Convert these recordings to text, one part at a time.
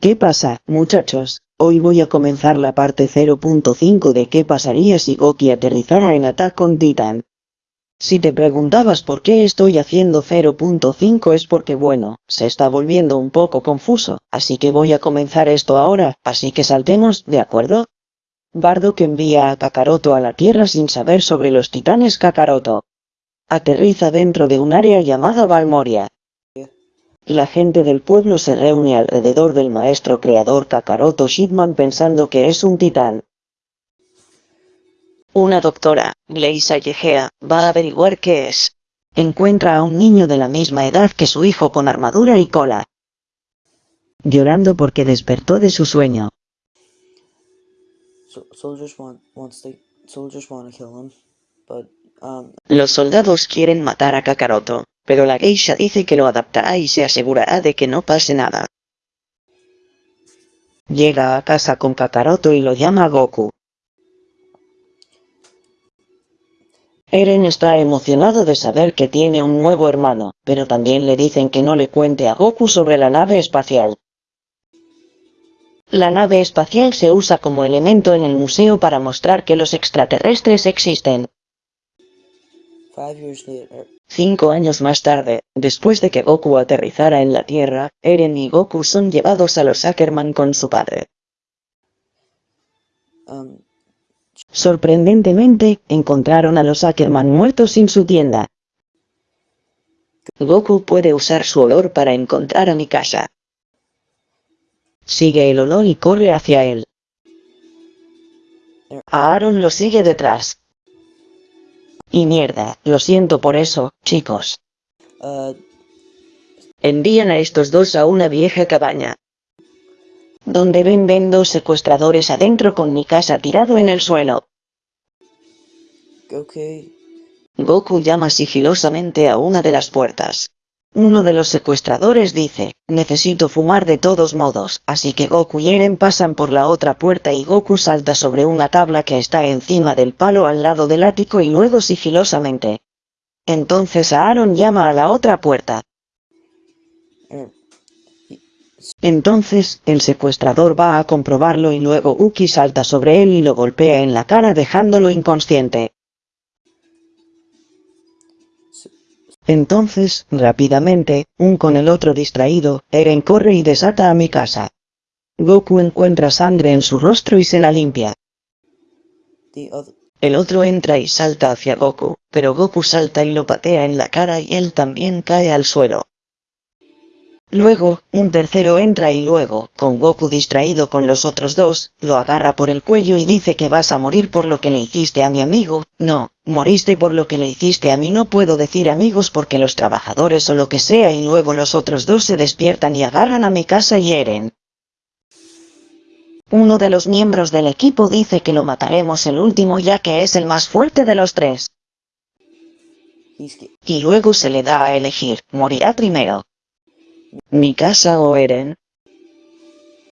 ¿Qué pasa, muchachos? Hoy voy a comenzar la parte 0.5 de qué pasaría si Goki aterrizara en Attack on Titan. Si te preguntabas por qué estoy haciendo 0.5 es porque bueno, se está volviendo un poco confuso, así que voy a comenzar esto ahora, así que saltemos, ¿de acuerdo? Bardock envía a Kakaroto a la Tierra sin saber sobre los titanes Kakaroto. Aterriza dentro de un área llamada Valmoria. La gente del pueblo se reúne alrededor del maestro creador Kakaroto Shidman pensando que es un titán. Una doctora, Gleisa Yegea, va a averiguar qué es. Encuentra a un niño de la misma edad que su hijo con armadura y cola. Llorando porque despertó de su sueño. Los soldados quieren matar a Kakaroto, pero la geisha dice que lo adaptará y se asegurará de que no pase nada. Llega a casa con Kakaroto y lo llama Goku. Eren está emocionado de saber que tiene un nuevo hermano, pero también le dicen que no le cuente a Goku sobre la nave espacial. La nave espacial se usa como elemento en el museo para mostrar que los extraterrestres existen. Cinco años más tarde, después de que Goku aterrizara en la Tierra, Eren y Goku son llevados a los Ackerman con su padre. Um, Sorprendentemente, encontraron a los Ackerman muertos sin su tienda. Goku puede usar su olor para encontrar a Mikasa. Sigue el olor y corre hacia él. Aaron lo sigue detrás. Y mierda, lo siento por eso, chicos. Uh, Envían a estos dos a una vieja cabaña. Donde ven ven dos secuestradores adentro con mi casa tirado en el suelo. Goku llama sigilosamente a una de las puertas. Uno de los secuestradores dice, necesito fumar de todos modos, así que Goku y Eren pasan por la otra puerta y Goku salta sobre una tabla que está encima del palo al lado del ático y luego sigilosamente. Entonces Aaron llama a la otra puerta. Entonces, el secuestrador va a comprobarlo y luego Uki salta sobre él y lo golpea en la cara dejándolo inconsciente. Entonces, rápidamente, un con el otro distraído, Eren corre y desata a mi casa. Goku encuentra sangre en su rostro y se la limpia. El otro entra y salta hacia Goku, pero Goku salta y lo patea en la cara y él también cae al suelo. Luego, un tercero entra y luego, con Goku distraído con los otros dos, lo agarra por el cuello y dice que vas a morir por lo que le hiciste a mi amigo. No, moriste por lo que le hiciste a mí no puedo decir amigos porque los trabajadores o lo que sea y luego los otros dos se despiertan y agarran a mi casa y hieren. Uno de los miembros del equipo dice que lo mataremos el último ya que es el más fuerte de los tres. Y luego se le da a elegir, morirá primero. ¿Mi casa o Eren?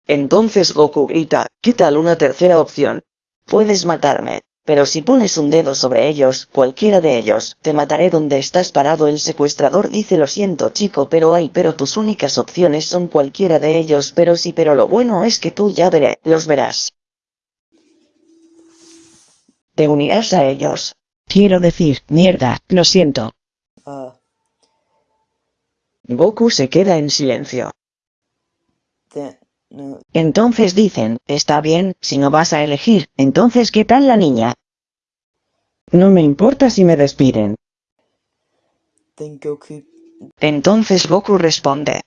Entonces Goku grita, ¿qué tal una tercera opción? Puedes matarme, pero si pones un dedo sobre ellos, cualquiera de ellos, te mataré donde estás parado el secuestrador dice lo siento chico pero hay pero tus únicas opciones son cualquiera de ellos pero sí pero lo bueno es que tú ya veré, los verás. Te unirás a ellos. Quiero decir, mierda, lo siento. Goku se queda en silencio. Entonces dicen, está bien, si no vas a elegir, entonces ¿qué tal la niña? No me importa si me despiden. Entonces Goku responde.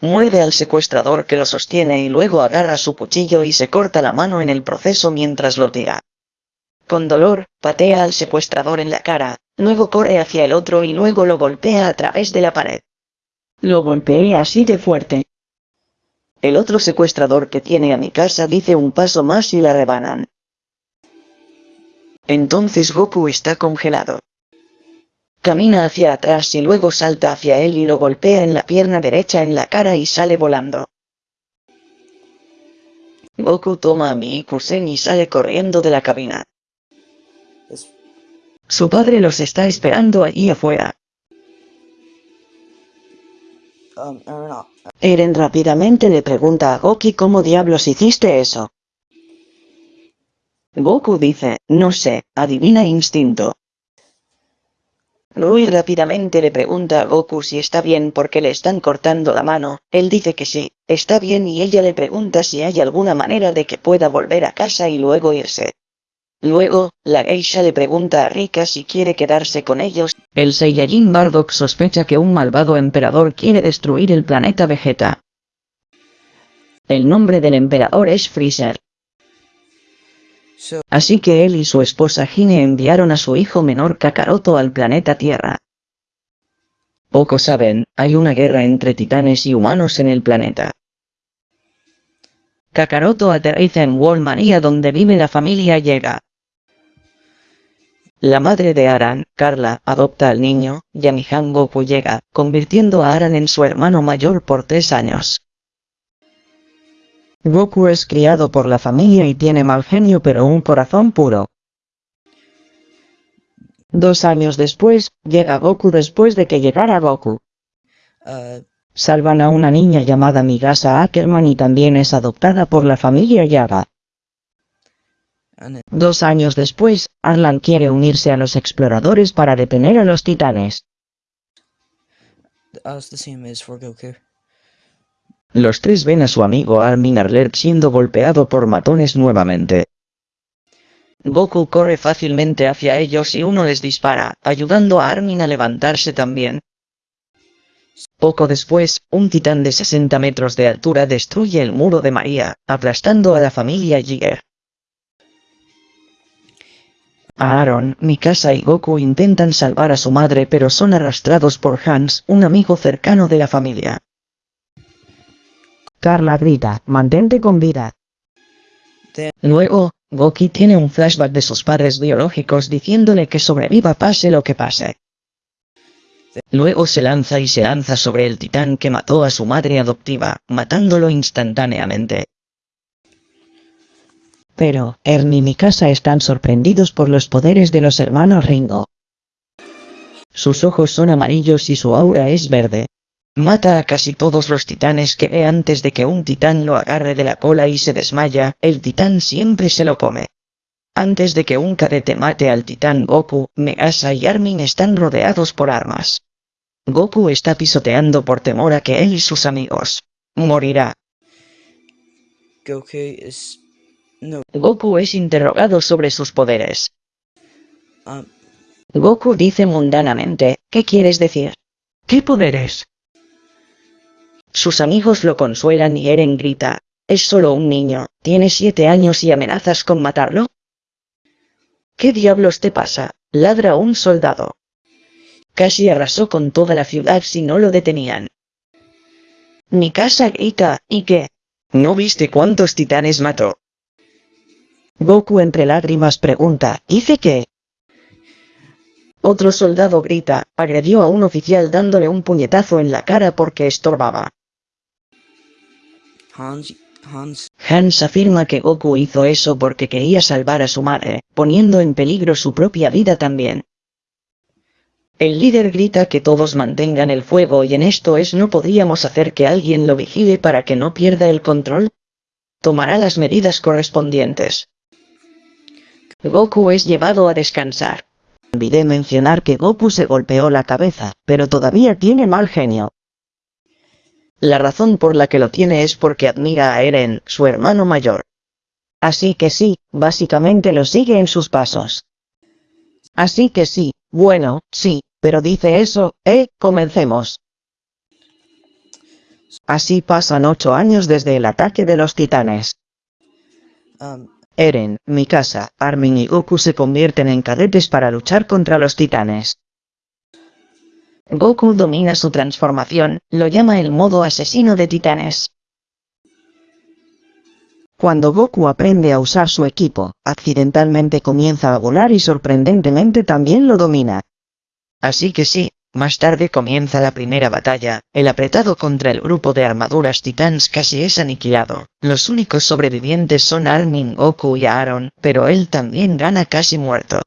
Muerde al secuestrador que lo sostiene y luego agarra su cuchillo y se corta la mano en el proceso mientras lo tira. Con dolor, patea al secuestrador en la cara, luego corre hacia el otro y luego lo golpea a través de la pared. Lo golpeé así de fuerte. El otro secuestrador que tiene a mi casa dice un paso más y la rebanan. Entonces Goku está congelado. Camina hacia atrás y luego salta hacia él y lo golpea en la pierna derecha en la cara y sale volando. Goku toma a mi Ikusen y sale corriendo de la cabina. Su padre los está esperando allí afuera. Eren, rápidamente le pregunta a Goki cómo diablos hiciste eso. Goku dice, no sé, adivina instinto. Rui rápidamente le pregunta a Goku si está bien porque le están cortando la mano, él dice que sí, está bien y ella le pregunta si hay alguna manera de que pueda volver a casa y luego irse. Luego, la geisha le pregunta a Rika si quiere quedarse con ellos. El Saiyajin Bardock sospecha que un malvado emperador quiere destruir el planeta Vegeta. El nombre del emperador es Freezer. Así que él y su esposa Hine enviaron a su hijo menor Kakaroto al planeta Tierra. Pocos saben, hay una guerra entre titanes y humanos en el planeta. Kakaroto aterriza en Wallmania donde vive la familia Llega. La madre de Aran, Carla, adopta al niño, Yamihan Goku llega, convirtiendo a Aran en su hermano mayor por tres años. Goku es criado por la familia y tiene mal genio pero un corazón puro. Dos años después, llega Goku después de que llegara Goku. uh, Salvan a una niña llamada Migasa Ackerman y también es adoptada por la familia Yaga. Dos años después, Arlan quiere unirse a los exploradores para detener a los titanes. Los tres ven a su amigo Armin Arlet siendo golpeado por matones nuevamente. Goku corre fácilmente hacia ellos y uno les dispara, ayudando a Armin a levantarse también. Poco después, un titán de 60 metros de altura destruye el muro de María, aplastando a la familia Jiger. Aaron, Mikasa y Goku intentan salvar a su madre pero son arrastrados por Hans, un amigo cercano de la familia. Carla grita, mantente con vida. Luego, Goki tiene un flashback de sus padres biológicos diciéndole que sobreviva pase lo que pase. Luego se lanza y se lanza sobre el titán que mató a su madre adoptiva, matándolo instantáneamente. Pero, Ernie y Mikasa están sorprendidos por los poderes de los hermanos Ringo. Sus ojos son amarillos y su aura es verde. Mata a casi todos los titanes que ve antes de que un titán lo agarre de la cola y se desmaya, el titán siempre se lo come. Antes de que un cadete mate al titán Goku, Megasa y Armin están rodeados por armas. Goku está pisoteando por temor a que él y sus amigos morirá. Goku is no. Goku es interrogado sobre sus poderes. Um, Goku dice mundanamente, ¿qué quieres decir? ¿Qué poderes? Sus amigos lo consuelan y Eren grita, es solo un niño, tiene siete años y amenazas con matarlo. ¿Qué diablos te pasa? ladra un soldado. Casi arrasó con toda la ciudad si no lo detenían. Mi casa grita, ¿y qué? ¿No viste cuántos titanes mató? Goku entre lágrimas pregunta, ¿hice qué? Otro soldado grita, agredió a un oficial dándole un puñetazo en la cara porque estorbaba. Hans, Hans, Hans afirma que Goku hizo eso porque quería salvar a su madre, poniendo en peligro su propia vida también. El líder grita que todos mantengan el fuego y en esto es no podríamos hacer que alguien lo vigile para que no pierda el control. Tomará las medidas correspondientes. Goku es llevado a descansar. Olvidé mencionar que Goku se golpeó la cabeza, pero todavía tiene mal genio. La razón por la que lo tiene es porque admira a Eren, su hermano mayor. Así que sí, básicamente lo sigue en sus pasos. Así que sí, bueno, sí, pero dice eso, eh, comencemos. Así pasan ocho años desde el ataque de los titanes. um, Eren, Mikasa, Armin y Goku se convierten en cadetes para luchar contra los titanes. Goku domina su transformación, lo llama el modo asesino de titanes. Cuando Goku aprende a usar su equipo, accidentalmente comienza a volar y sorprendentemente también lo domina. Así que sí, más tarde comienza la primera batalla, el apretado contra el grupo de armaduras titans casi es aniquilado. Los únicos sobrevivientes son Armin, Goku y Aaron, pero él también gana casi muerto.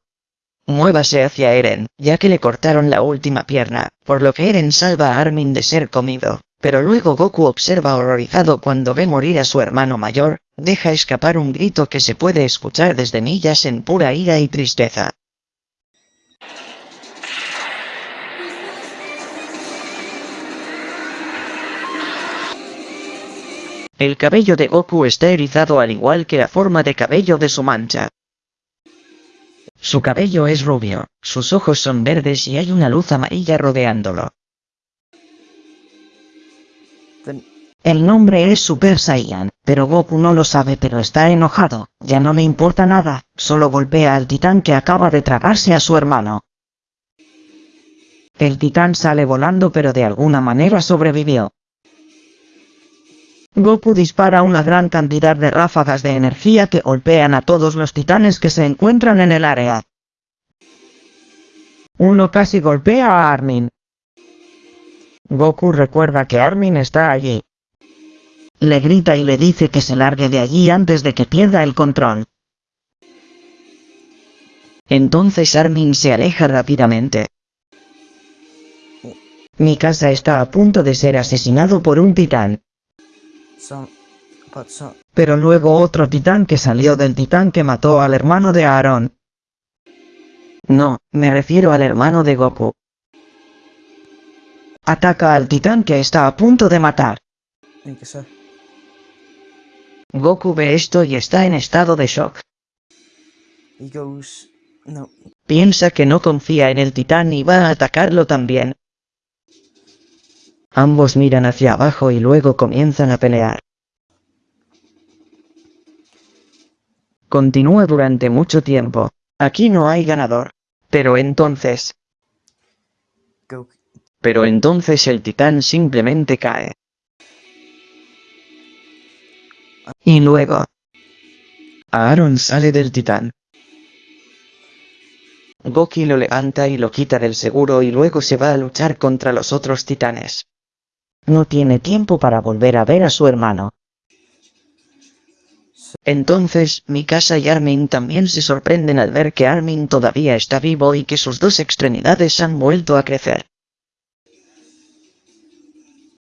Muévase hacia Eren, ya que le cortaron la última pierna, por lo que Eren salva a Armin de ser comido, Pero luego Goku observa horrorizado cuando ve morir a su hermano mayor, deja escapar un grito que se puede escuchar desde millas en pura ira y tristeza. El cabello de Goku está erizado al igual que la forma de cabello de su mancha. Su cabello es rubio, sus ojos son verdes y hay una luz amarilla rodeándolo. El nombre es Super Saiyan, pero Goku no lo sabe pero está enojado, ya no le importa nada, solo golpea al titán que acaba de tragarse a su hermano. El titán sale volando pero de alguna manera sobrevivió. Goku dispara una gran cantidad de ráfagas de energía que golpean a todos los titanes que se encuentran en el área. Uno casi golpea a Armin. Goku recuerda que Armin está allí. Le grita y le dice que se largue de allí antes de que pierda el control. Entonces Armin se aleja rápidamente. Mi casa está a punto de ser asesinado por un titán. Pero luego otro titán que salió del titán que mató al hermano de Aaron. No, me refiero al hermano de Goku. Ataca al titán que está a punto de matar. Goku ve esto y está en estado de shock. He goes, no, Piensa que no confía en el titán y va a atacarlo también. Ambos miran hacia abajo y luego comienzan a pelear. Continúa durante mucho tiempo. Aquí no hay ganador. Pero entonces... Pero entonces el titán simplemente cae. Y luego... Aaron sale del titán. Goki lo levanta y lo quita del seguro y luego se va a luchar contra los otros titanes. No tiene tiempo para volver a ver a su hermano. Entonces, Mikasa y Armin también se sorprenden al ver que Armin todavía está vivo y que sus dos extremidades han vuelto a crecer.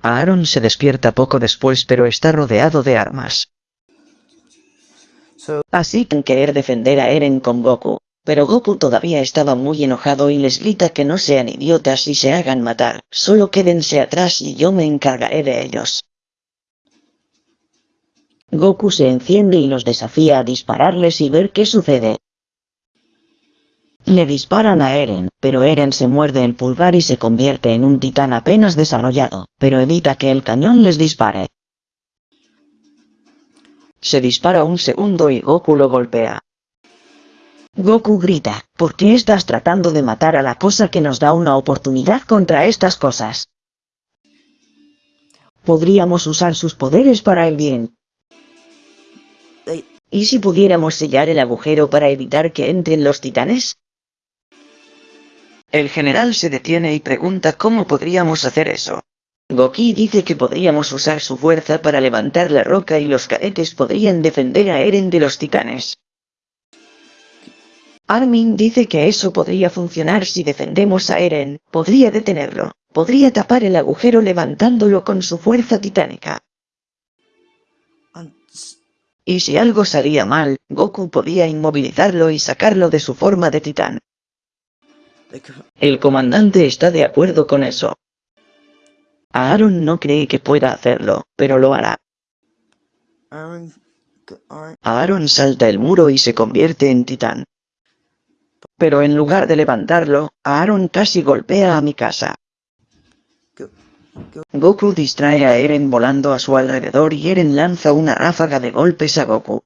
Aaron se despierta poco después pero está rodeado de armas. Así que querer defender a Eren con Goku. Pero Goku todavía estaba muy enojado y les grita que no sean idiotas y se hagan matar, solo quédense atrás y yo me encargaré de ellos. Goku se enciende y los desafía a dispararles y ver qué sucede. Le disparan a Eren, pero Eren se muerde el pulgar y se convierte en un titán apenas desarrollado, pero evita que el cañón les dispare. Se dispara un segundo y Goku lo golpea. Goku grita, ¿por qué estás tratando de matar a la cosa que nos da una oportunidad contra estas cosas? Podríamos usar sus poderes para el bien. ¿Y si pudiéramos sellar el agujero para evitar que entren los titanes? El general se detiene y pregunta cómo podríamos hacer eso. Goki dice que podríamos usar su fuerza para levantar la roca y los cadetes podrían defender a Eren de los titanes. Armin dice que eso podría funcionar si defendemos a Eren, podría detenerlo, podría tapar el agujero levantándolo con su fuerza titánica. Y si algo salía mal, Goku podía inmovilizarlo y sacarlo de su forma de titán. El comandante está de acuerdo con eso. Aaron no cree que pueda hacerlo, pero lo hará. Aaron salta el muro y se convierte en titán. Pero en lugar de levantarlo, Aaron casi golpea a Mikasa. go, go, Goku distrae a Eren volando a su alrededor y Eren lanza una ráfaga de golpes a Goku.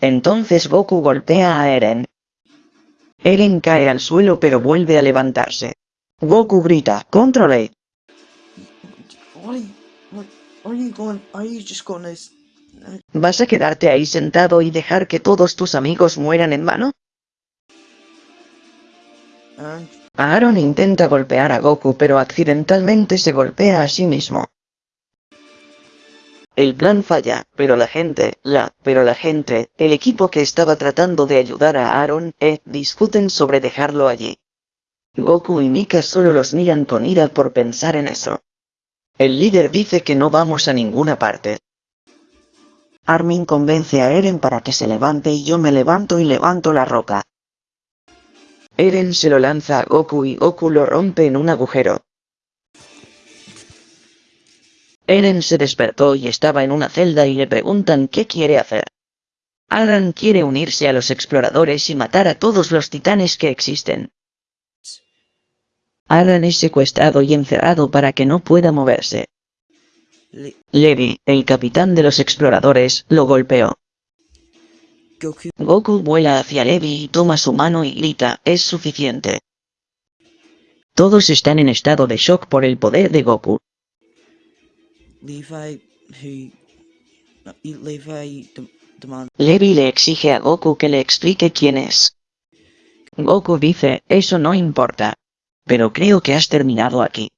Entonces Goku golpea a Eren. Eren cae al suelo pero vuelve a levantarse. Goku grita, ¡Controle! ¿Vas a quedarte ahí sentado y dejar que todos tus amigos mueran en vano? Aaron intenta golpear a Goku pero accidentalmente se golpea a sí mismo. El plan falla, pero la gente, la, pero la gente, el equipo que estaba tratando de ayudar a Aaron, eh, discuten sobre dejarlo allí. Goku y Mika solo los miran con ira por pensar en eso. El líder dice que no vamos a ninguna parte. Armin convence a Eren para que se levante y yo me levanto y levanto la roca. Eren se lo lanza a Goku y Goku lo rompe en un agujero. Eren se despertó y estaba en una celda y le preguntan qué quiere hacer. Aran quiere unirse a los exploradores y matar a todos los titanes que existen. Aran es secuestrado y encerrado para que no pueda moverse. Le Levi, el capitán de los exploradores, lo golpeó. Goku. Goku vuela hacia Levi y toma su mano y grita, es suficiente. Todos están en estado de shock por el poder de Goku. No. Levi le exige a Goku que le explique quién es. Goku dice, eso no importa. Pero creo que has terminado aquí.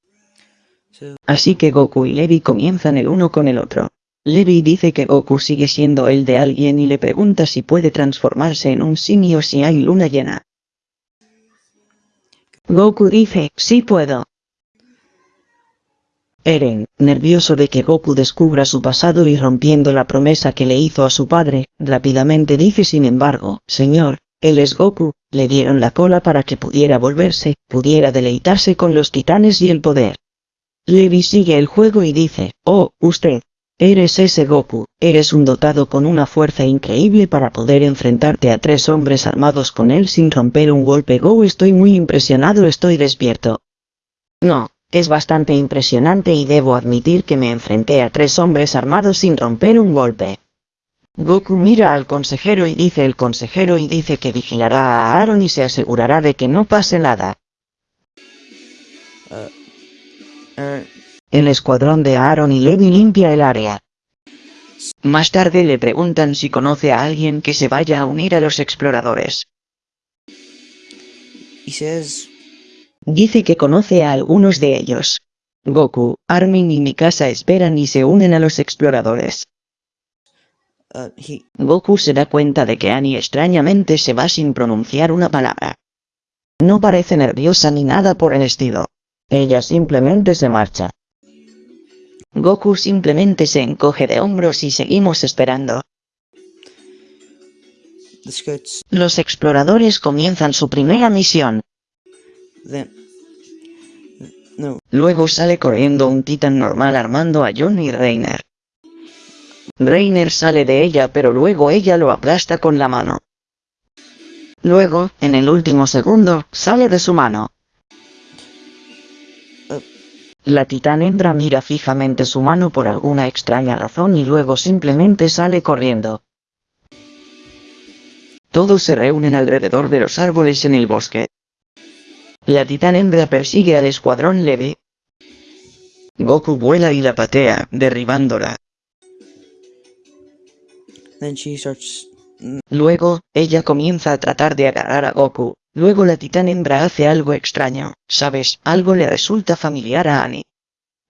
Así que Goku y Levi comienzan el uno con el otro. Levi dice que Goku sigue siendo el de alguien y le pregunta si puede transformarse en un simio si hay luna llena. Goku dice, sí puedo. Eren, nervioso de que Goku descubra su pasado y rompiendo la promesa que le hizo a su padre, rápidamente dice sin embargo, Señor, él es Goku, le dieron la cola para que pudiera volverse, pudiera deleitarse con los titanes y el poder. Levi sigue el juego y dice, oh, usted, eres ese Goku, eres un dotado con una fuerza increíble para poder enfrentarte a tres hombres armados con él sin romper un golpe Go estoy muy impresionado estoy despierto. No, es bastante impresionante y debo admitir que me enfrenté a tres hombres armados sin romper un golpe. Goku mira al consejero y dice el consejero y dice que vigilará a Aaron y se asegurará de que no pase nada. El escuadrón de Aaron y Levi limpia el área. Más tarde le preguntan si conoce a alguien que se vaya a unir a los exploradores. Dice que conoce a algunos de ellos. Goku, Armin y Mikasa esperan y se unen a los exploradores. uh, he, Goku se da cuenta de que Annie extrañamente se va sin pronunciar una palabra. No parece nerviosa ni nada por el estilo. Ella simplemente se marcha. Goku simplemente se encoge de hombros y seguimos esperando. Los exploradores comienzan su primera misión. Luego sale corriendo un titán normal armando a John y Reiner. Reiner sale de ella pero luego ella lo aplasta con la mano. Luego, en el último segundo, sale de su mano. La titán hembra mira fijamente su mano por alguna extraña razón y luego simplemente sale corriendo. Todos se reúnen alrededor de los árboles en el bosque. La titán hembra persigue al escuadrón Levi. Goku vuela y la patea, derribándola. starts. Luego, ella comienza a tratar de agarrar a Goku. Luego la titán hembra hace algo extraño, ¿sabes? Algo le resulta familiar a Annie.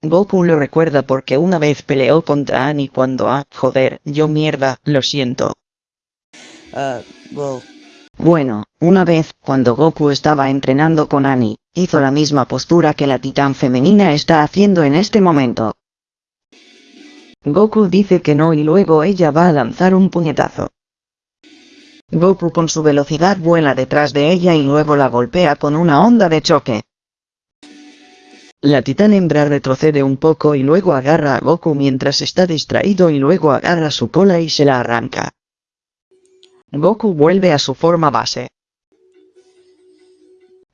Goku lo recuerda porque una vez peleó contra Annie cuando ah, joder, yo mierda, lo siento. Uh, well, Bueno, una vez, cuando Goku estaba entrenando con Annie, hizo la misma postura que la titán femenina está haciendo en este momento. Goku dice que no y luego ella va a lanzar un puñetazo. Goku con su velocidad vuela detrás de ella y luego la golpea con una onda de choque. La titán hembra retrocede un poco y luego agarra a Goku mientras está distraído y luego agarra su cola y se la arranca. Goku vuelve a su forma base.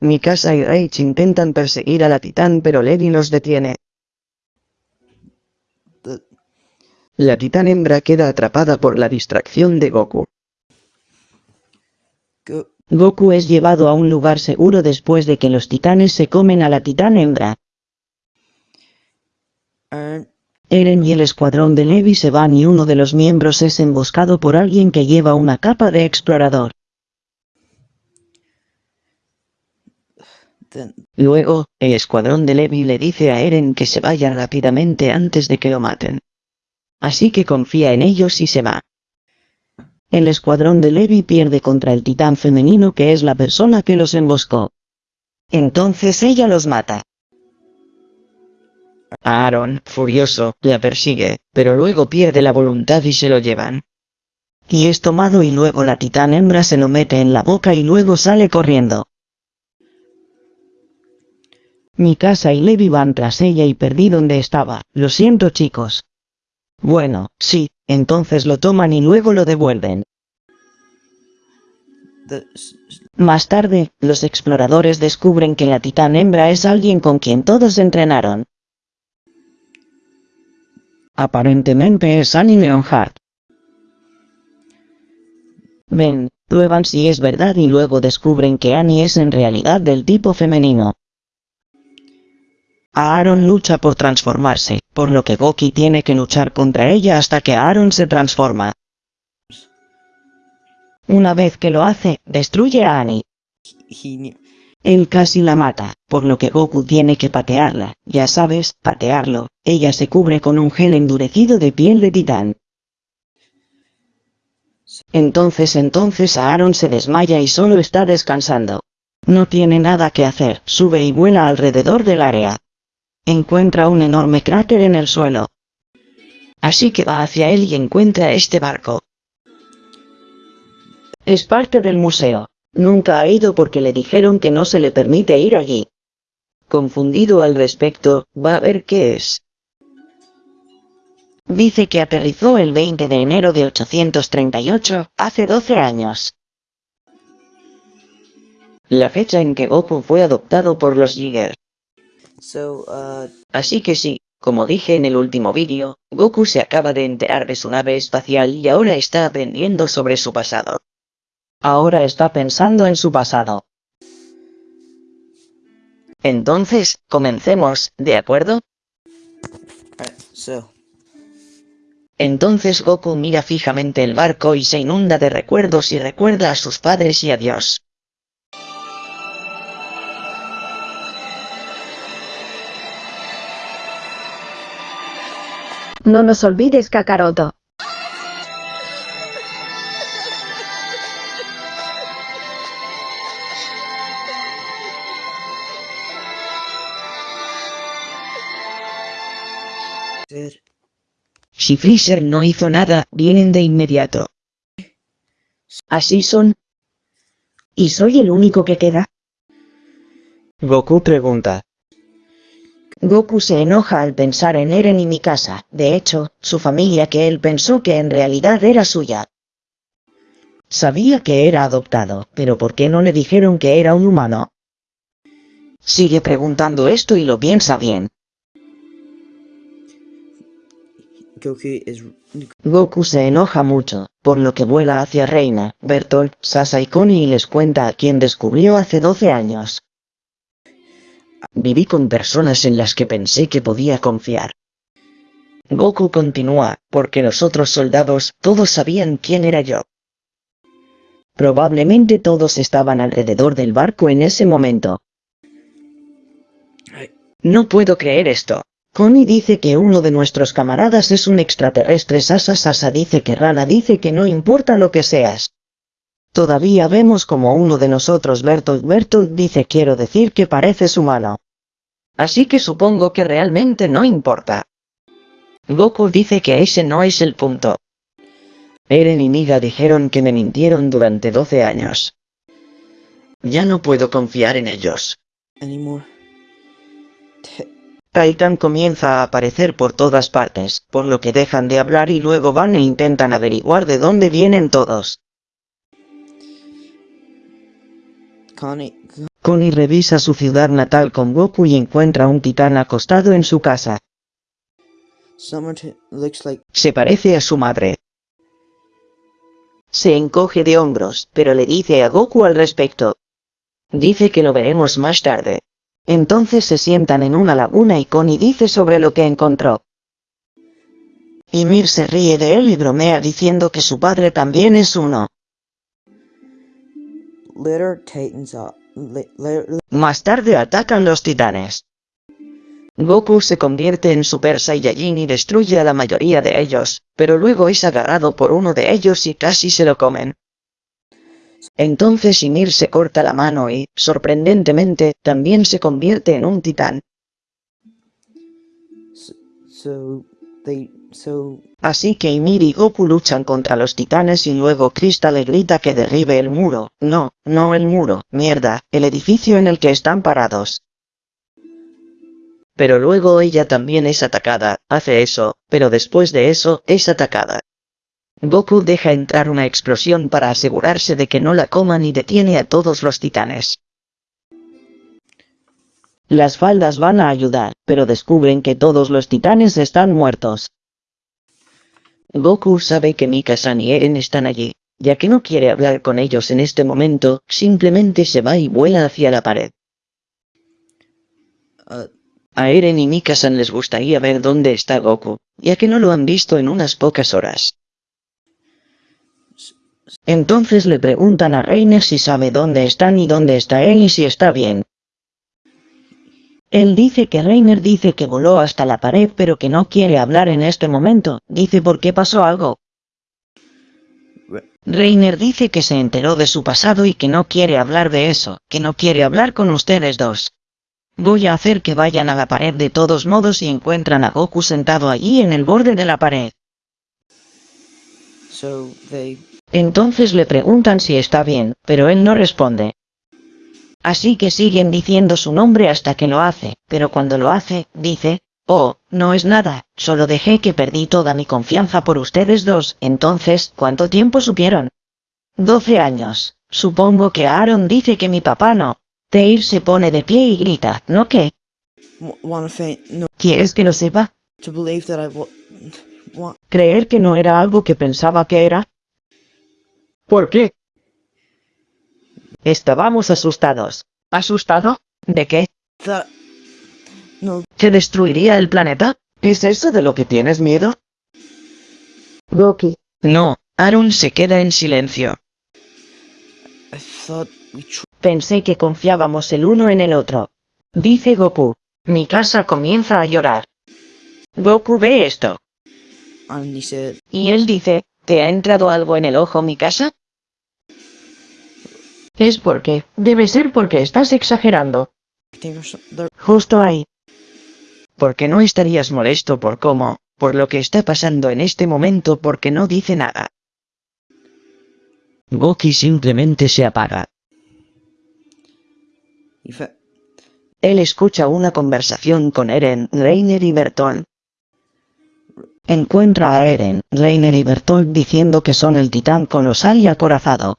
Mikasa y Rage intentan perseguir a la titán pero Levi los detiene. La titán hembra queda atrapada por la distracción de Goku. Go, Goku es llevado a un lugar seguro después de que los titanes se comen a la titán hembra. Eren y el escuadrón de Levi se van y uno de los miembros es emboscado por alguien que lleva una capa de explorador. Luego, el escuadrón de Levi le dice a Eren que se vaya rápidamente antes de que lo maten. Así que confía en ellos y se va. El escuadrón de Levi pierde contra el titán femenino que es la persona que los emboscó. Entonces ella los mata. Aaron, furioso, la persigue, pero luego pierde la voluntad y se lo llevan. Y es tomado y luego la titán hembra se lo mete en la boca y luego sale corriendo. Mi casa y Levi van tras ella y perdí donde estaba, lo siento chicos. Bueno, sí, entonces lo toman y luego lo devuelven. Más tarde, los exploradores descubren que la titán hembra es alguien con quien todos entrenaron. Aparentemente es Annie Leonhardt. Ven, prueban si es verdad y luego descubren que Annie es en realidad del tipo femenino. Aaron lucha por transformarse, por lo que Goki tiene que luchar contra ella hasta que Aaron se transforma. Una vez que lo hace, destruye a Annie. Él casi la mata, por lo que Goku tiene que patearla, ya sabes, patearlo. Ella se cubre con un gel endurecido de piel de titán. Entonces entonces Aaron se desmaya y solo está descansando. No tiene nada que hacer, sube y vuela alrededor del área. Encuentra un enorme cráter en el suelo. Así que va hacia él y encuentra este barco. Es parte del museo. Nunca ha ido porque le dijeron que no se le permite ir allí. Confundido al respecto, va a ver qué es. Dice que aterrizó el 20 de enero de 838, hace 12 años. La fecha en que Goku fue adoptado por los Jiggers. So, uh, Así que sí, como dije en el último vídeo, Goku se acaba de enterar de su nave espacial y ahora está aprendiendo sobre su pasado. Ahora está pensando en su pasado. Entonces, comencemos, ¿de acuerdo? so, Entonces Goku mira fijamente el barco y se inunda de recuerdos y recuerda a sus padres y a Dios. No nos olvides, Kakaroto. Si Freezer no hizo nada, vienen de inmediato. Así son. ¿Y soy el único que queda? Goku pregunta. Goku se enoja al pensar en Eren y Mikasa, de hecho, su familia que él pensó que en realidad era suya. Sabía que era adoptado, pero ¿por qué no le dijeron que era un humano? Sigue preguntando esto y lo piensa bien. Goku se enoja mucho, por lo que vuela hacia Reina, Bertolt, Sasa y Connie y les cuenta a quien descubrió hace 12 años. Viví con personas en las que pensé que podía confiar. Goku continúa, porque los otros soldados, todos sabían quién era yo. Probablemente todos estaban alrededor del barco en ese momento. No puedo creer esto. Connie dice que uno de nuestros camaradas es un extraterrestre. Sasa Sasa dice que Rana dice que no importa lo que seas. Todavía vemos como uno de nosotros Bertolt Bertolt dice quiero decir que pareces humano. Así que supongo que realmente no importa. Goku dice que ese no es el punto. Eren y Niga dijeron que me mintieron durante 12 años. Ya no puedo confiar en ellos. Titan comienza a aparecer por todas partes, por lo que dejan de hablar y luego van e intentan averiguar de dónde vienen todos. Connie, Connie revisa su ciudad natal con Goku y encuentra un titán acostado en su casa. Summerton looks like Se parece a su madre. Se encoge de hombros, pero le dice a Goku al respecto. Dice que lo veremos más tarde. Entonces se sientan en una laguna y Connie dice sobre lo que encontró. Ymir se ríe de él y bromea diciendo que su padre también es uno. Más tarde atacan los titanes. Goku se convierte en Super Saiyajin y destruye a la mayoría de ellos, pero luego es agarrado por uno de ellos y casi se lo comen. Entonces Ymir se corta la mano y, sorprendentemente, también se convierte en un titán. So, they Así que Ymir y Goku luchan contra los titanes y luego Krista le grita que derribe el muro. No, no el muro, mierda, el edificio en el que están parados. Pero luego ella también es atacada, hace eso, pero después de eso, es atacada. Goku deja entrar una explosión para asegurarse de que no la coman y detiene a todos los titanes. Las faldas van a ayudar, pero descubren que todos los titanes están muertos. Goku sabe que Mika-san y Eren están allí, ya que no quiere hablar con ellos en este momento, simplemente se va y vuela hacia la pared. uh A Eren y Mika-san les gustaría ver dónde está Goku, ya que no lo han visto en unas pocas horas. Entonces le preguntan a Reiner si sabe dónde están y dónde está él y si está bien. Él dice que Reiner dice que voló hasta la pared pero que no quiere hablar en este momento, dice por qué pasó algo. Re- Reiner dice que se enteró de su pasado y que no quiere hablar de eso, que no quiere hablar con ustedes dos. Voy a hacer que vayan a la pared de todos modos y encuentran a Goku sentado allí en el borde de la pared. Entonces le preguntan si está bien, pero él no responde. Así que siguen diciendo su nombre hasta que lo hace, pero cuando lo hace, dice, oh, no es nada, solo dejé que perdí toda mi confianza por ustedes dos, entonces, ¿cuánto tiempo supieron? 12 años. Supongo que Aaron dice que mi papá no. Teir se pone de pie y grita, ¿no qué? ¿Quieres que lo sepa? ¿Creer que no era algo que pensaba que era? ¿Por qué? Estábamos asustados. ¿Asustado? ¿De qué? that no ¿Que destruiría el planeta? ¿Es eso de lo que tienes miedo? Goki. No, Aaron se queda en silencio. I thought we tr- Pensé que confiábamos el uno en el otro. Dice Goku. Mi casa comienza a llorar. Goku ve esto. Y él dice, ¿te ha entrado algo en el ojo mi casa? Es porque, debe ser porque estás exagerando. Justo ahí. Porque no estarías molesto por cómo, por lo que está pasando en este momento porque no dice nada. Goki simplemente se apaga. Él escucha una conversación con Eren, Reiner y Bertolt. Encuentra a Eren, Reiner y Bertolt diciendo que son el titán colosal y acorazado.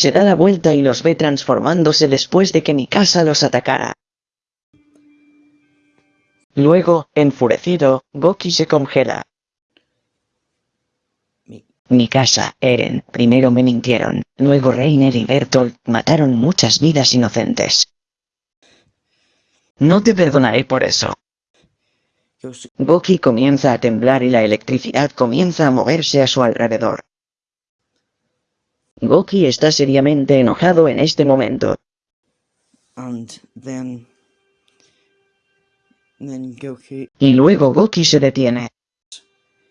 Se da la vuelta y los ve transformándose después de que Mikasa los atacara. Luego, enfurecido, Goki se congela. Mi- Mikasa, Eren, primero me mintieron, luego Reiner y Bertolt mataron muchas vidas inocentes. No te perdonaré por eso. Goki comienza a temblar y la electricidad comienza a moverse a su alrededor. Goki está seriamente enojado en este momento. and then then Goku Y luego Goki se detiene.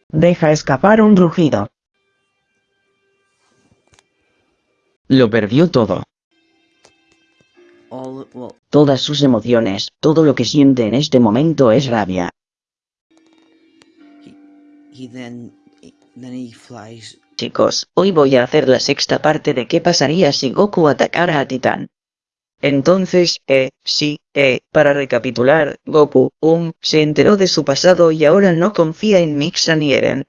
Deja escapar un rugido. Lo perdió todo. all well Todas sus emociones, todo lo que siente en este momento es rabia. he then he, then he flies Chicos, hoy voy a hacer la sexta parte de qué pasaría si Goku atacara a Titán. Entonces, eh, sí, eh, para recapitular, Goku, um, se enteró de su pasado y ahora no confía en Mixan y Eren.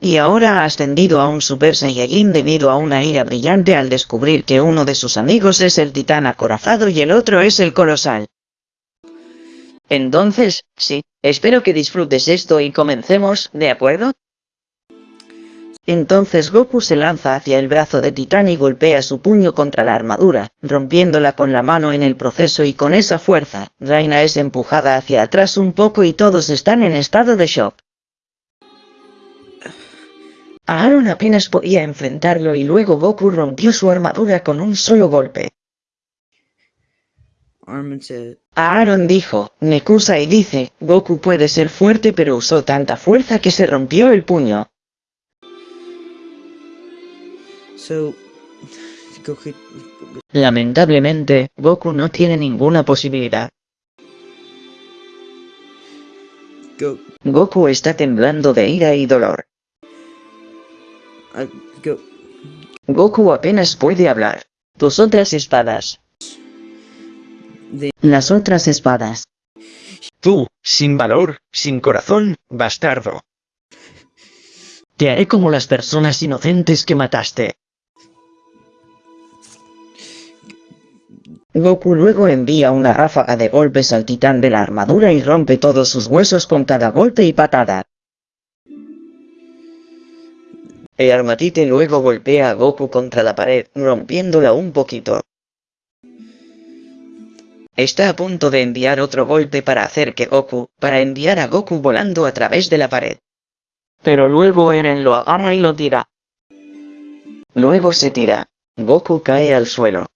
Y ahora ha ascendido a un Super Saiyajin debido a una ira brillante al descubrir que uno de sus amigos es el titán acorazado y el otro es el colosal. Entonces, sí, espero que disfrutes esto y comencemos, ¿de acuerdo? Entonces Goku se lanza hacia el brazo de Titán y golpea su puño contra la armadura, rompiéndola con la mano en el proceso y con esa fuerza, Reina es empujada hacia atrás un poco y todos están en estado de shock. Aaron apenas podía enfrentarlo y luego Goku rompió su armadura con un solo golpe. Aaron dijo, Nekusa y dice, Goku puede ser fuerte pero usó tanta fuerza que se rompió el puño. So, Goku, Lamentablemente, Goku no tiene ninguna posibilidad. go, Goku está temblando de ira y dolor. I go, Goku apenas puede hablar. Tus otras espadas. the, Las otras espadas. Tú, sin valor, sin corazón, bastardo. Te haré como las personas inocentes que mataste. Goku luego envía una ráfaga de golpes al titán de la armadura y rompe todos sus huesos con cada golpe y patada. El armatite luego golpea a Goku contra la pared, rompiéndola un poquito. Está a punto de enviar otro golpe para hacer que Goku, para enviar a Goku volando a través de la pared. Pero luego Eren lo agarra y lo tira. Luego se tira. Goku cae al suelo.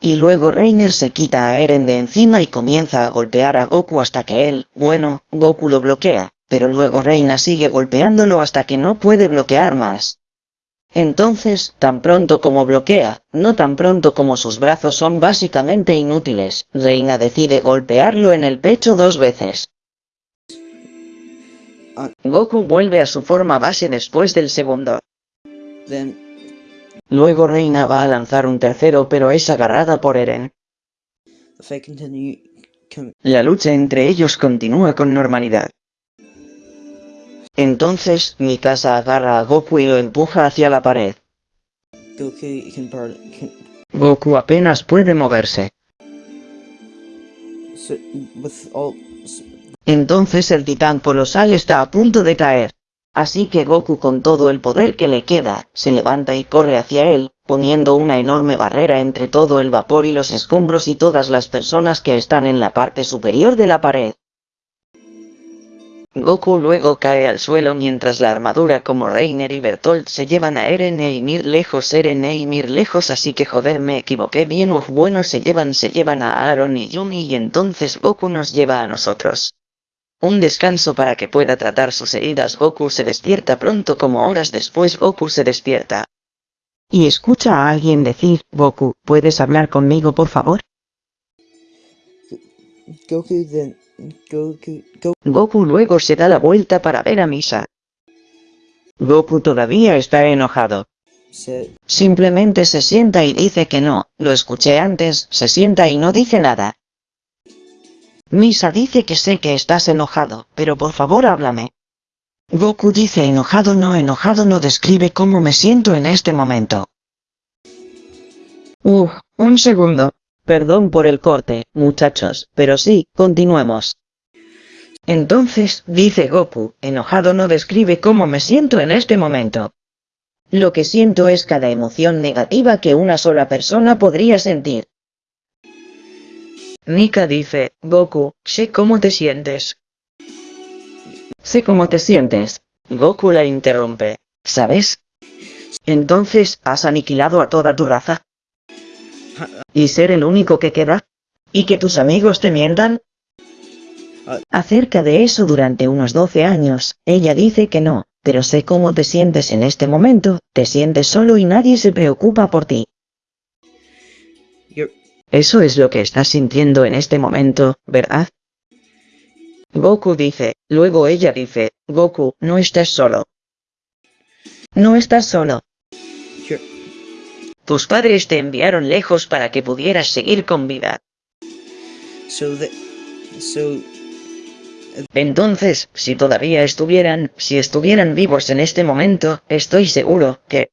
Y luego Reiner se quita a Eren de encima y comienza a golpear a Goku hasta que él, bueno, Goku lo bloquea, pero luego Reina sigue golpeándolo hasta que no puede bloquear más. Entonces, tan pronto como bloquea, no tan pronto como sus brazos son básicamente inútiles, Reina decide golpearlo en el pecho dos veces. Ah. Goku vuelve a su forma base después del segundo. then, Luego Reina va a lanzar un tercero pero es agarrada por Eren. La lucha entre ellos continúa con normalidad. Entonces, Mikasa agarra a Goku y lo empuja hacia la pared. Goku apenas puede moverse. Entonces el titán colosal está a punto de caer. Así que Goku con todo el poder que le queda, se levanta y corre hacia él, poniendo una enorme barrera entre todo el vapor y los escombros y todas las personas que están en la parte superior de la pared. Goku luego cae al suelo mientras la armadura como Reiner y Bertolt se llevan a Eren e Ymir lejos, Eren e Ymir lejos, así que joder me equivoqué bien, uf bueno se llevan, se llevan a Aaron y Yumi y entonces Goku nos lleva a nosotros. Un descanso para que pueda tratar sus heridas. Goku se despierta pronto como horas después Goku se despierta. Y escucha a alguien decir, Goku, ¿puedes hablar conmigo por favor? Goku then, Goku, Go, Goku luego se da la vuelta para ver a Misa. Goku todavía está enojado. Simplemente se sienta y dice que no, lo escuché antes, se sienta y no dice nada. Misa dice que sé que estás enojado, pero por favor háblame. Goku dice enojado no enojado no describe cómo me siento en este momento. Uf, un segundo. Perdón por el corte, muchachos, pero sí, continuemos. Entonces, dice Goku, enojado no describe cómo me siento en este momento. Lo que siento es cada emoción negativa que una sola persona podría sentir. Nika dice, Goku, sé cómo te sientes. Sé cómo te sientes. Goku la interrumpe. ¿Sabes? Entonces, ¿has aniquilado a toda tu raza? ¿Y ser el único que queda? ¿Y que tus amigos te mientan? Acerca de eso durante unos 12 años, ella dice que no, pero sé cómo te sientes en este momento, te sientes solo y nadie se preocupa por ti. Eso es lo que estás sintiendo en este momento, ¿verdad? Goku dice, luego ella dice, Goku, no estás solo. No estás solo. Tus padres te enviaron lejos para que pudieras seguir con vida. so so, Entonces, si todavía estuvieran, si estuvieran vivos en este momento, estoy seguro que...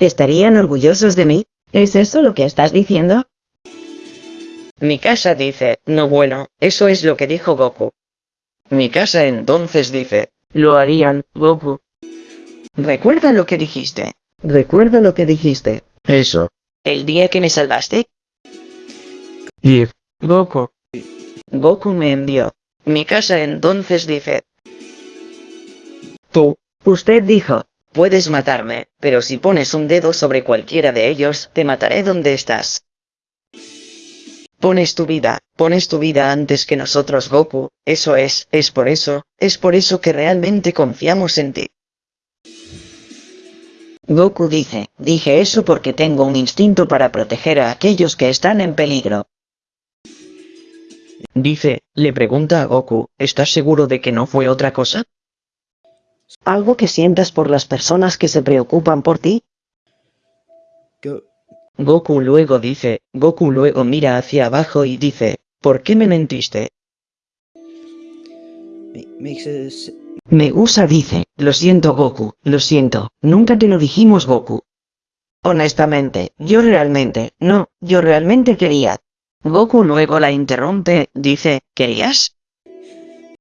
¿Estarían orgullosos de mí? ¿Es eso lo que estás diciendo? Mi casa dice, no bueno, eso es lo que dijo Goku. Mi casa entonces dice, lo harían, Goku. Recuerda lo que dijiste. Recuerda lo que dijiste. Eso. El día que me salvaste. Y, Goku. Goku me envió. Mi casa entonces dice. Tú. Usted dijo, puedes matarme, pero si pones un dedo sobre cualquiera de ellos, te mataré donde estás. Pones tu vida, pones tu vida antes que nosotros Goku, eso es, es por eso, es por eso que realmente confiamos en ti. Goku dice, dije eso porque tengo un instinto para proteger a aquellos que están en peligro. Dice, le pregunta a Goku, ¿estás seguro de que no fue otra cosa? ¿Algo que sientas por las personas que se preocupan por ti? Go. Goku luego dice, Goku luego mira hacia abajo y dice, ¿por qué me mentiste? ma- Makes a s- Megusa dice, lo siento Goku, lo siento, nunca te lo dijimos Goku. Honestamente, yo realmente, no, yo realmente quería. Goku luego la interrumpe, dice, ¿querías?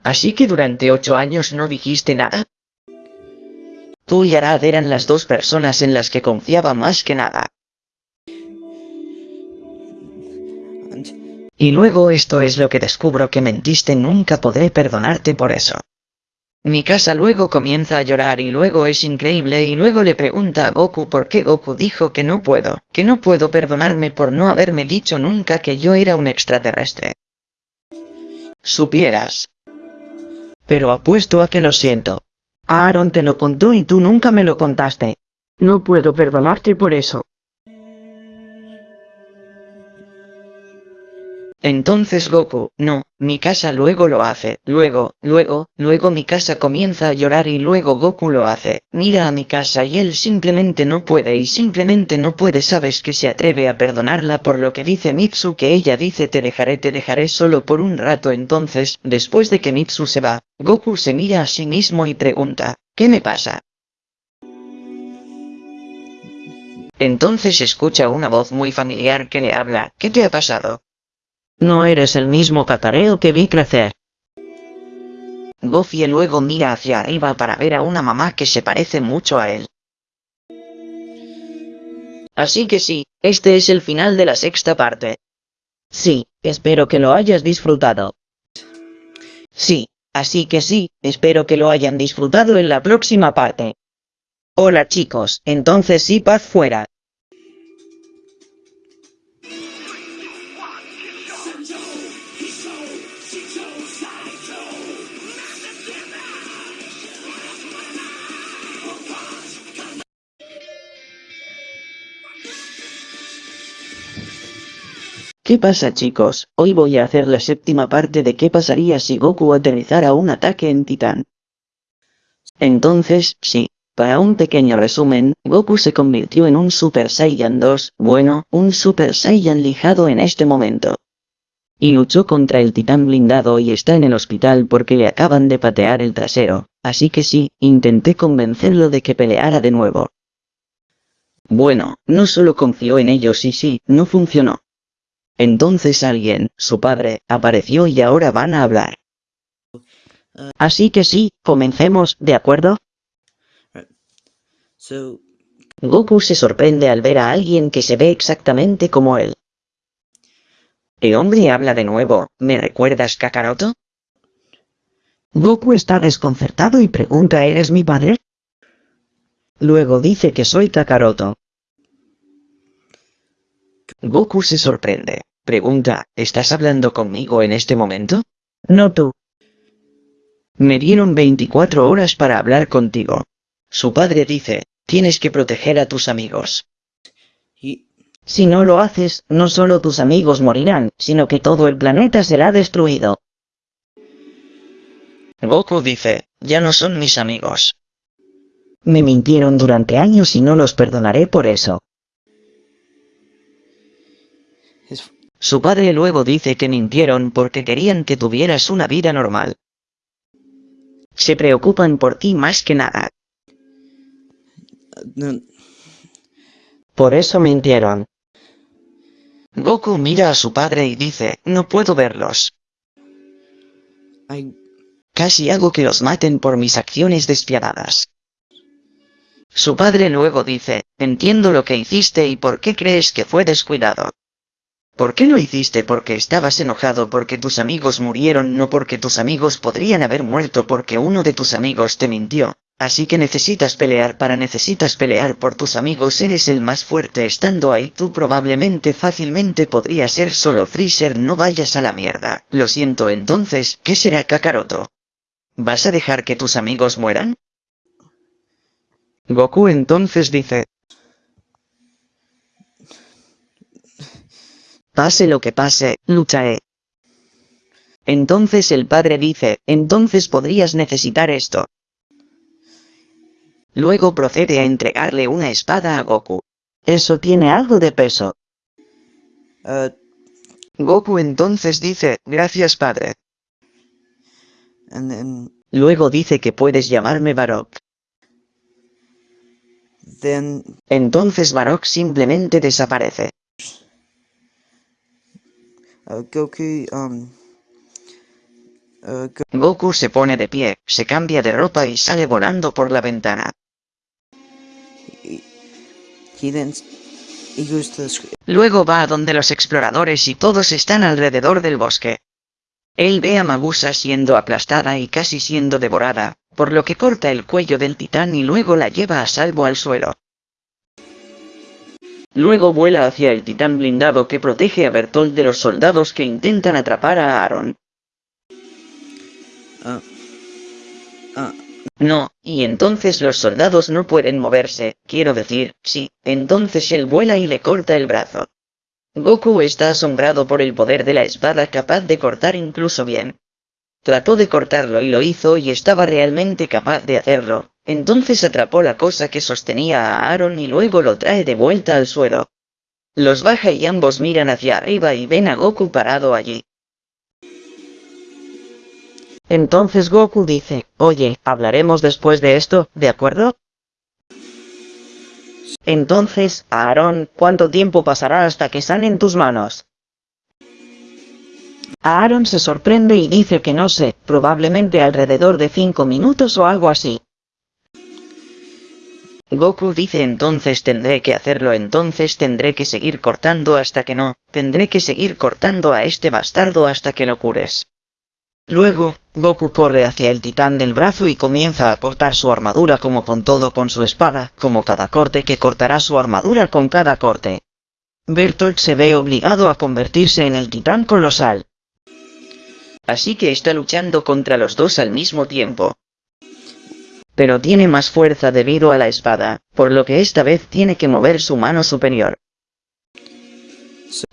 Así que durante ocho años no dijiste nada. Tú y Arad eran las dos personas en las que confiaba más que nada. Y luego esto es lo que descubro que mentiste, nunca podré perdonarte por eso. Mi casa luego comienza a llorar y luego es increíble y luego le pregunta a Goku por qué Goku dijo que no puedo, que no puedo perdonarme por no haberme dicho nunca que yo era un extraterrestre. Supieras. Pero apuesto a que lo siento. Aaron te lo contó y tú nunca me lo contaste. No puedo perdonarte por eso. Entonces Goku, no, mi casa luego lo hace, luego, luego, luego mi casa comienza a llorar y luego Goku lo hace, mira a mi casa y él simplemente no puede y simplemente no puede sabes que se atreve a perdonarla por lo que dice Mitsu que ella dice te dejaré te dejaré solo por un rato entonces, después de que Mitsu se va, Goku se mira a sí mismo y pregunta, ¿qué me pasa? Entonces escucha una voz muy familiar que le habla, ¿qué te ha pasado? No eres el mismo cacareo que vi crecer. Goofy luego mira hacia arriba para ver a una mamá que se parece mucho a él. Así que sí, este es el final de la sexta parte. Sí, espero que lo hayas disfrutado. Sí, así que sí, espero que lo hayan disfrutado en la próxima parte. Hola chicos, entonces sí paz fuera. ¿Qué pasa chicos? Hoy voy a hacer la séptima parte de qué pasaría si Goku aterrizara un ataque en Titán. Entonces, sí, para un pequeño resumen, Goku se convirtió en un Super Saiyan 2, bueno, un Super Saiyan lijado en este momento. Y luchó contra el titán blindado y está en el hospital porque le acaban de patear el trasero, así que sí, intenté convencerlo de que peleara de nuevo. Bueno, no solo confió en ellos y sí, no funcionó. Entonces alguien, su padre, apareció y ahora van a hablar. Así que sí, comencemos, ¿de acuerdo? Goku se sorprende al ver a alguien que se ve exactamente como él. El hombre habla de nuevo, ¿me recuerdas Kakaroto? Goku está desconcertado y pregunta ¿Eres mi padre? Luego dice que soy Kakaroto. Goku se sorprende, pregunta, ¿estás hablando conmigo en este momento? No tú. Me dieron 24 horas para hablar contigo. Su padre dice, tienes que proteger a tus amigos. he Si no lo haces, no solo tus amigos morirán, sino que todo el planeta será destruido. Goku dice, ya no son mis amigos. Me mintieron durante años y no los perdonaré por eso. Su padre luego dice que mintieron porque querían que tuvieras una vida normal. Se preocupan por ti más que nada. Por eso mintieron. Goku mira a su padre y dice, no puedo verlos. Casi hago que los maten por mis acciones despiadadas. Su padre luego dice, entiendo lo que hiciste y por qué crees que fue descuidado. ¿Por qué lo hiciste? Porque estabas enojado porque tus amigos murieron, no porque tus amigos podrían haber muerto porque uno de tus amigos te mintió. Así que necesitas pelear para necesitas pelear por tus amigos, eres el más fuerte estando ahí, tú probablemente fácilmente podría ser solo Freezer, no vayas a la mierda. Lo siento entonces, ¿qué será Kakaroto? ¿Vas a dejar que tus amigos mueran? Goku entonces dice. Pase lo que pase, lucharé. Entonces el padre dice, entonces podrías necesitar esto. Luego procede a entregarle una espada a Goku. Eso tiene algo de peso. Uh, Goku entonces dice, gracias padre. and then, Luego dice que puedes llamarme Barok. then, Entonces Barok simplemente desaparece. Uh, Goku, um, uh, Go Goku se pone de pie, se cambia de ropa y sale volando por la ventana. he, he then, s- he goes to the sc- Luego va a donde los exploradores y todos están alrededor del bosque. Él ve a Magusa siendo aplastada y casi siendo devorada, por lo que corta el cuello del titán y luego la lleva a salvo al suelo. Luego vuela hacia el titán blindado que protege a Bertolt de los soldados que intentan atrapar a Aaron. uh, uh, No, y entonces los soldados no pueden moverse, quiero decir, sí, entonces él vuela y le corta el brazo. Goku está asombrado por el poder de la espada capaz de cortar incluso bien. Trató de cortarlo y lo hizo y estaba realmente capaz de hacerlo, entonces atrapó la cosa que sostenía a Aaron y luego lo trae de vuelta al suelo. Los baja y ambos miran hacia arriba y ven a Goku parado allí. Entonces Goku dice, oye, hablaremos después de esto, ¿de acuerdo? Entonces, Aarón, ¿cuánto tiempo pasará hasta que salen tus manos? Aaron se sorprende y dice que no sé, probablemente alrededor de 5 minutos o algo así. Goku dice entonces tendré que hacerlo entonces tendré que seguir cortando hasta que no, tendré que seguir cortando a este bastardo hasta que lo cures. Luego, Goku corre hacia el titán del brazo y comienza a cortar su armadura como con todo con su espada, como cada corte que cortará su armadura con cada corte. Bertolt se ve obligado a convertirse en el titán colosal. Así que está luchando contra los dos al mismo tiempo. Pero tiene más fuerza debido a la espada, por lo que esta vez tiene que mover su mano superior.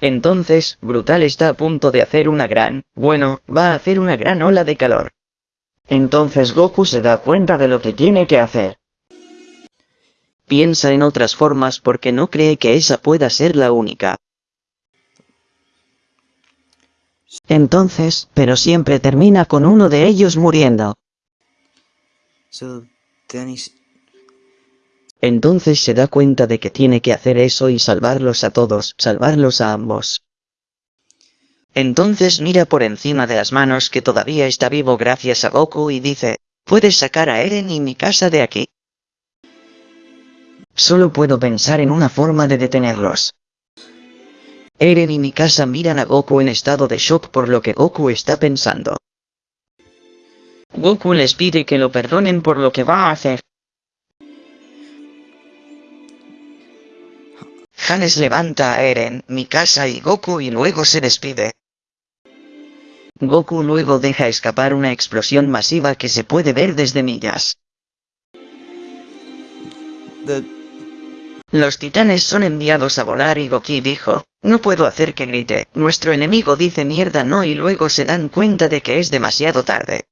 Entonces, Brutal está a punto de hacer una gran, bueno, va a hacer una gran ola de calor. Entonces Goku se da cuenta de lo que tiene que hacer. Piensa en otras formas porque no cree que esa pueda ser la única. Entonces, pero siempre termina con uno de ellos muriendo. so Entonces se da cuenta de que tiene que hacer eso y salvarlos a todos, salvarlos a ambos. Entonces mira por encima de las manos que todavía está vivo gracias a Goku y dice, ¿puedes sacar a Eren y mi casa de aquí? Solo puedo pensar en una forma de detenerlos. Eren y mi casa miran a Goku en estado de shock por lo que Goku está pensando. Goku les pide que lo perdonen por lo que va a hacer. Hannes levanta a Eren, Mikasa y Goku y luego se despide. Goku luego deja escapar una explosión masiva que se puede ver desde millas. Los titanes son enviados a volar y Goki dijo, no puedo hacer que grite, nuestro enemigo dice mierda no y luego se dan cuenta de que es demasiado tarde.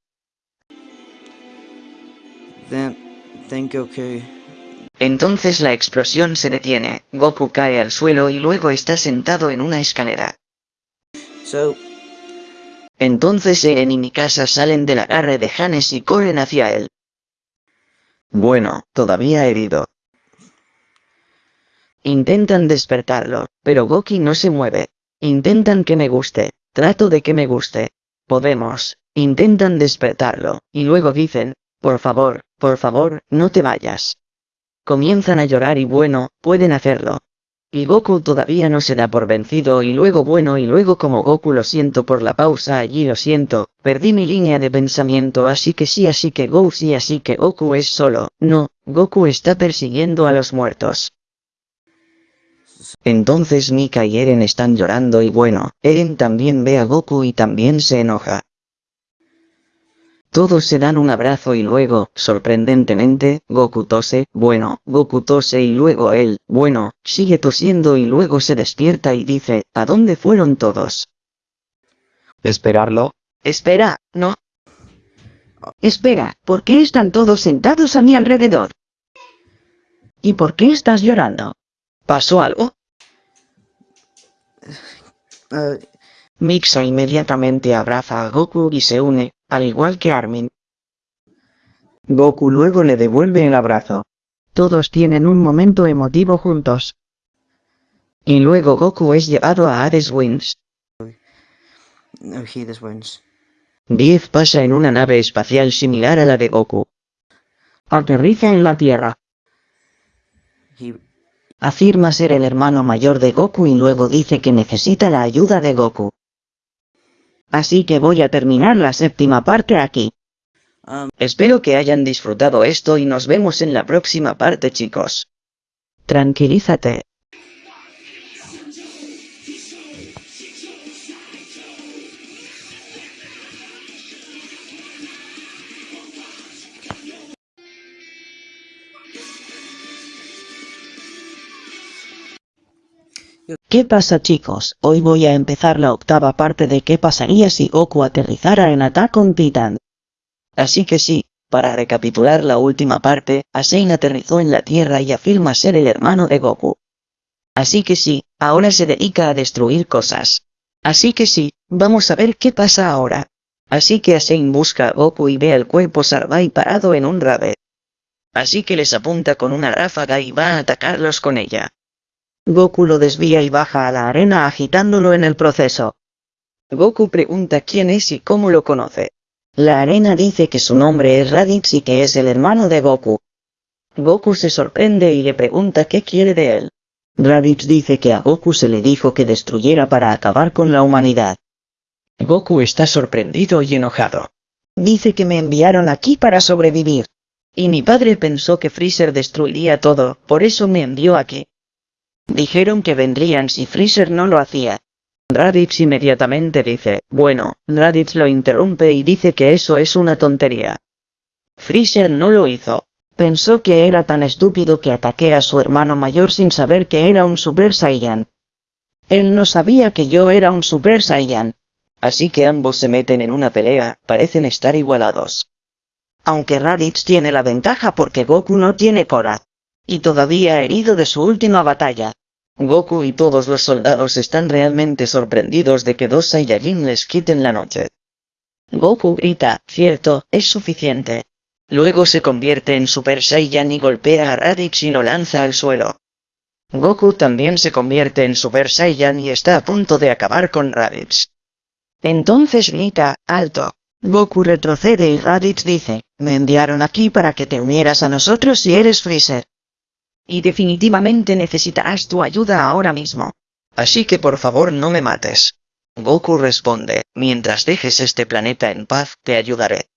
Entonces la explosión se detiene, Goku cae al suelo y luego está sentado en una escalera. so, Entonces Eren y Mikasa salen del agarre de Hannes y corren hacia él. Bueno, todavía herido. Intentan despertarlo, pero Goki no se mueve. Intentan que me guste, trato de que me guste. Podemos. Intentan despertarlo, y luego dicen, por favor, por favor, no te vayas. Comienzan a llorar y bueno, pueden hacerlo. Y Goku todavía no se da por vencido y luego bueno y luego como Goku lo siento por la pausa allí lo siento, perdí mi línea de pensamiento así que sí así que Go sí así que Goku es solo, no, Goku está persiguiendo a los muertos. Entonces Mika y Eren están llorando y bueno, Eren también ve a Goku y también se enoja. Todos se dan un abrazo y luego, sorprendentemente, Goku tose, bueno, Goku tose y luego él, bueno, sigue tosiendo y luego se despierta y dice, ¿a dónde fueron todos? ¿Esperarlo? Espera, no, Espera, ¿por qué están todos sentados a mi alrededor? ¿Y por qué estás llorando? ¿pasó algo? Uh, Mixo inmediatamente abraza a Goku y se une, al igual que Armin. Goku luego le devuelve el abrazo. Todos tienen un momento emotivo juntos. Y luego Goku es llevado a Hades no, wins. 10 pasa en una nave espacial similar a la de Goku. Aterriza en la Tierra. He Afirma ser el hermano mayor de Goku y luego dice que necesita la ayuda de Goku. Así que voy a terminar la séptima parte aquí. um Espero que hayan disfrutado esto y nos vemos en la próxima parte chicos. Tranquilízate. ¿Qué pasa chicos? Hoy voy a empezar la octava parte de qué pasaría si Goku aterrizara en Attack on Titan. Así que sí, para recapitular la última parte, Asein aterrizó en la Tierra y afirma ser el hermano de Goku. Así que sí, ahora se dedica a destruir cosas. Así que sí, vamos a ver qué pasa ahora. Así que Asein busca a Goku y ve el cuerpo Sarbai parado en un rave. Así que les apunta con una ráfaga y va a atacarlos con ella. Goku lo desvía y baja a la arena agitándolo en el proceso. Goku pregunta quién es y cómo lo conoce. La arena dice que su nombre es Raditz y que es el hermano de Goku. Goku se sorprende y le pregunta qué quiere de él. Raditz dice que a Goku se le dijo que destruyera para acabar con la humanidad. Goku está sorprendido y enojado. Dice que me enviaron aquí para sobrevivir. Y mi padre pensó que Freezer destruiría todo, por eso me envió aquí. Dijeron que vendrían si Freezer no lo hacía. Raditz inmediatamente dice, bueno, Raditz lo interrumpe y dice que eso es una tontería. Freezer no lo hizo. Pensó que era tan estúpido que ataqué a su hermano mayor sin saber que era un Super Saiyan. Él no sabía que yo era un Super Saiyan. Así que ambos se meten en una pelea, parecen estar igualados. Aunque Raditz tiene la ventaja porque Goku no tiene Cora. Y todavía herido de su última batalla. Goku y todos los soldados están realmente sorprendidos de que dos Saiyajin les quiten la noche. Goku grita, cierto, es suficiente. Luego se convierte en Super Saiyan y golpea a Raditz y lo lanza al suelo. Goku también se convierte en Super Saiyan y está a punto de acabar con Raditz. Entonces grita, alto. Goku retrocede y Raditz dice, me enviaron aquí para que te unieras a nosotros si eres Freezer. Y definitivamente necesitarás tu ayuda ahora mismo. Así que por favor no me mates. Goku responde, mientras dejes este planeta en paz, te ayudaré.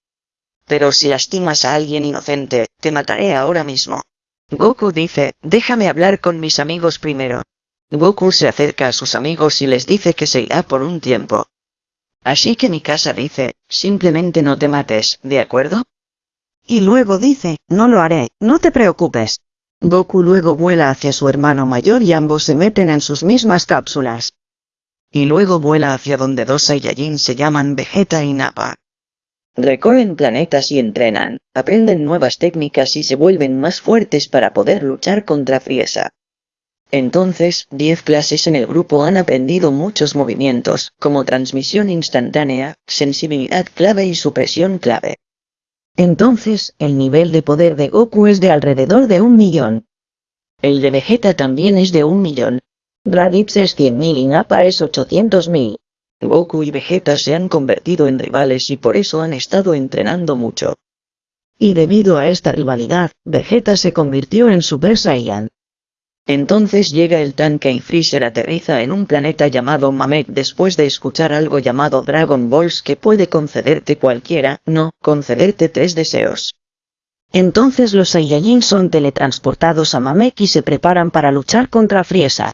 Pero si lastimas a alguien inocente, te mataré ahora mismo. Goku dice, déjame hablar con mis amigos primero. Goku se acerca a sus amigos y les dice que se irá por un tiempo. Así que Mikasa dice, simplemente no te mates, ¿de acuerdo? Y luego dice, no lo haré, no te preocupes. Goku luego vuela hacia su hermano mayor y ambos se meten en sus mismas cápsulas. Y luego vuela hacia donde dos Saiyajin se llaman Vegeta y Nappa. Recorren planetas y entrenan, aprenden nuevas técnicas y se vuelven más fuertes para poder luchar contra Frieza. Entonces, 10 clases en el grupo han aprendido muchos movimientos, como transmisión instantánea, sensibilidad clave y supresión clave. Entonces, el nivel de poder de Goku es de alrededor de un millón. El de Vegeta también es de un millón. Raditz es 100.000 y Nappa es 800.000. Goku y Vegeta se han convertido en rivales y por eso han estado entrenando mucho. Y debido a esta rivalidad, Vegeta se convirtió en Super Saiyan. Entonces llega el tanque y Freezer aterriza en un planeta llamado Mamek después de escuchar algo llamado Dragon Balls que puede concederte cualquiera, no, concederte tres deseos. Entonces los Saiyajin son teletransportados a Mamek y se preparan para luchar contra Frieza.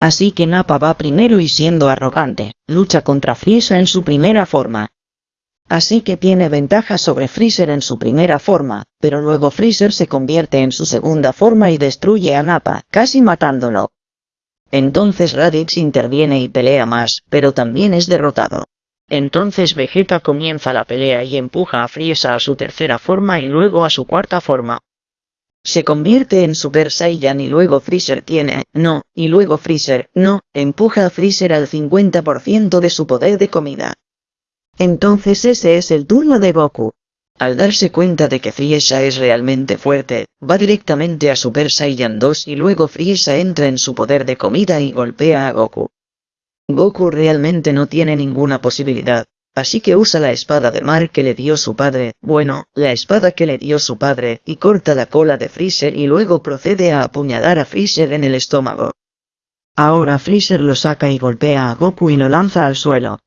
Así que Nappa va primero y siendo arrogante, lucha contra Frieza en su primera forma. Así que tiene ventaja sobre Freezer en su primera forma, pero luego Freezer se convierte en su segunda forma y destruye a Nappa, casi matándolo. Entonces Raditz interviene y pelea más, pero también es derrotado. Entonces Vegeta comienza la pelea y empuja a Frieza a su tercera forma y luego a su cuarta forma. Se convierte en Super Saiyan y luego Freezer tiene, no, y luego Freezer, no, empuja a Freezer al 50% de su poder de comida. Entonces ese es el turno de Goku. Al darse cuenta de que Frieza es realmente fuerte, va directamente a Super Saiyan 2 y luego Frieza entra en su poder de comida y golpea a Goku. Goku realmente no tiene ninguna posibilidad, así que usa la espada de mar que le dio su padre, bueno, la espada que le dio su padre, y corta la cola de Freezer y luego procede a apuñalar a Freezer en el estómago. Ahora Freezer lo saca y golpea a Goku y lo lanza al suelo.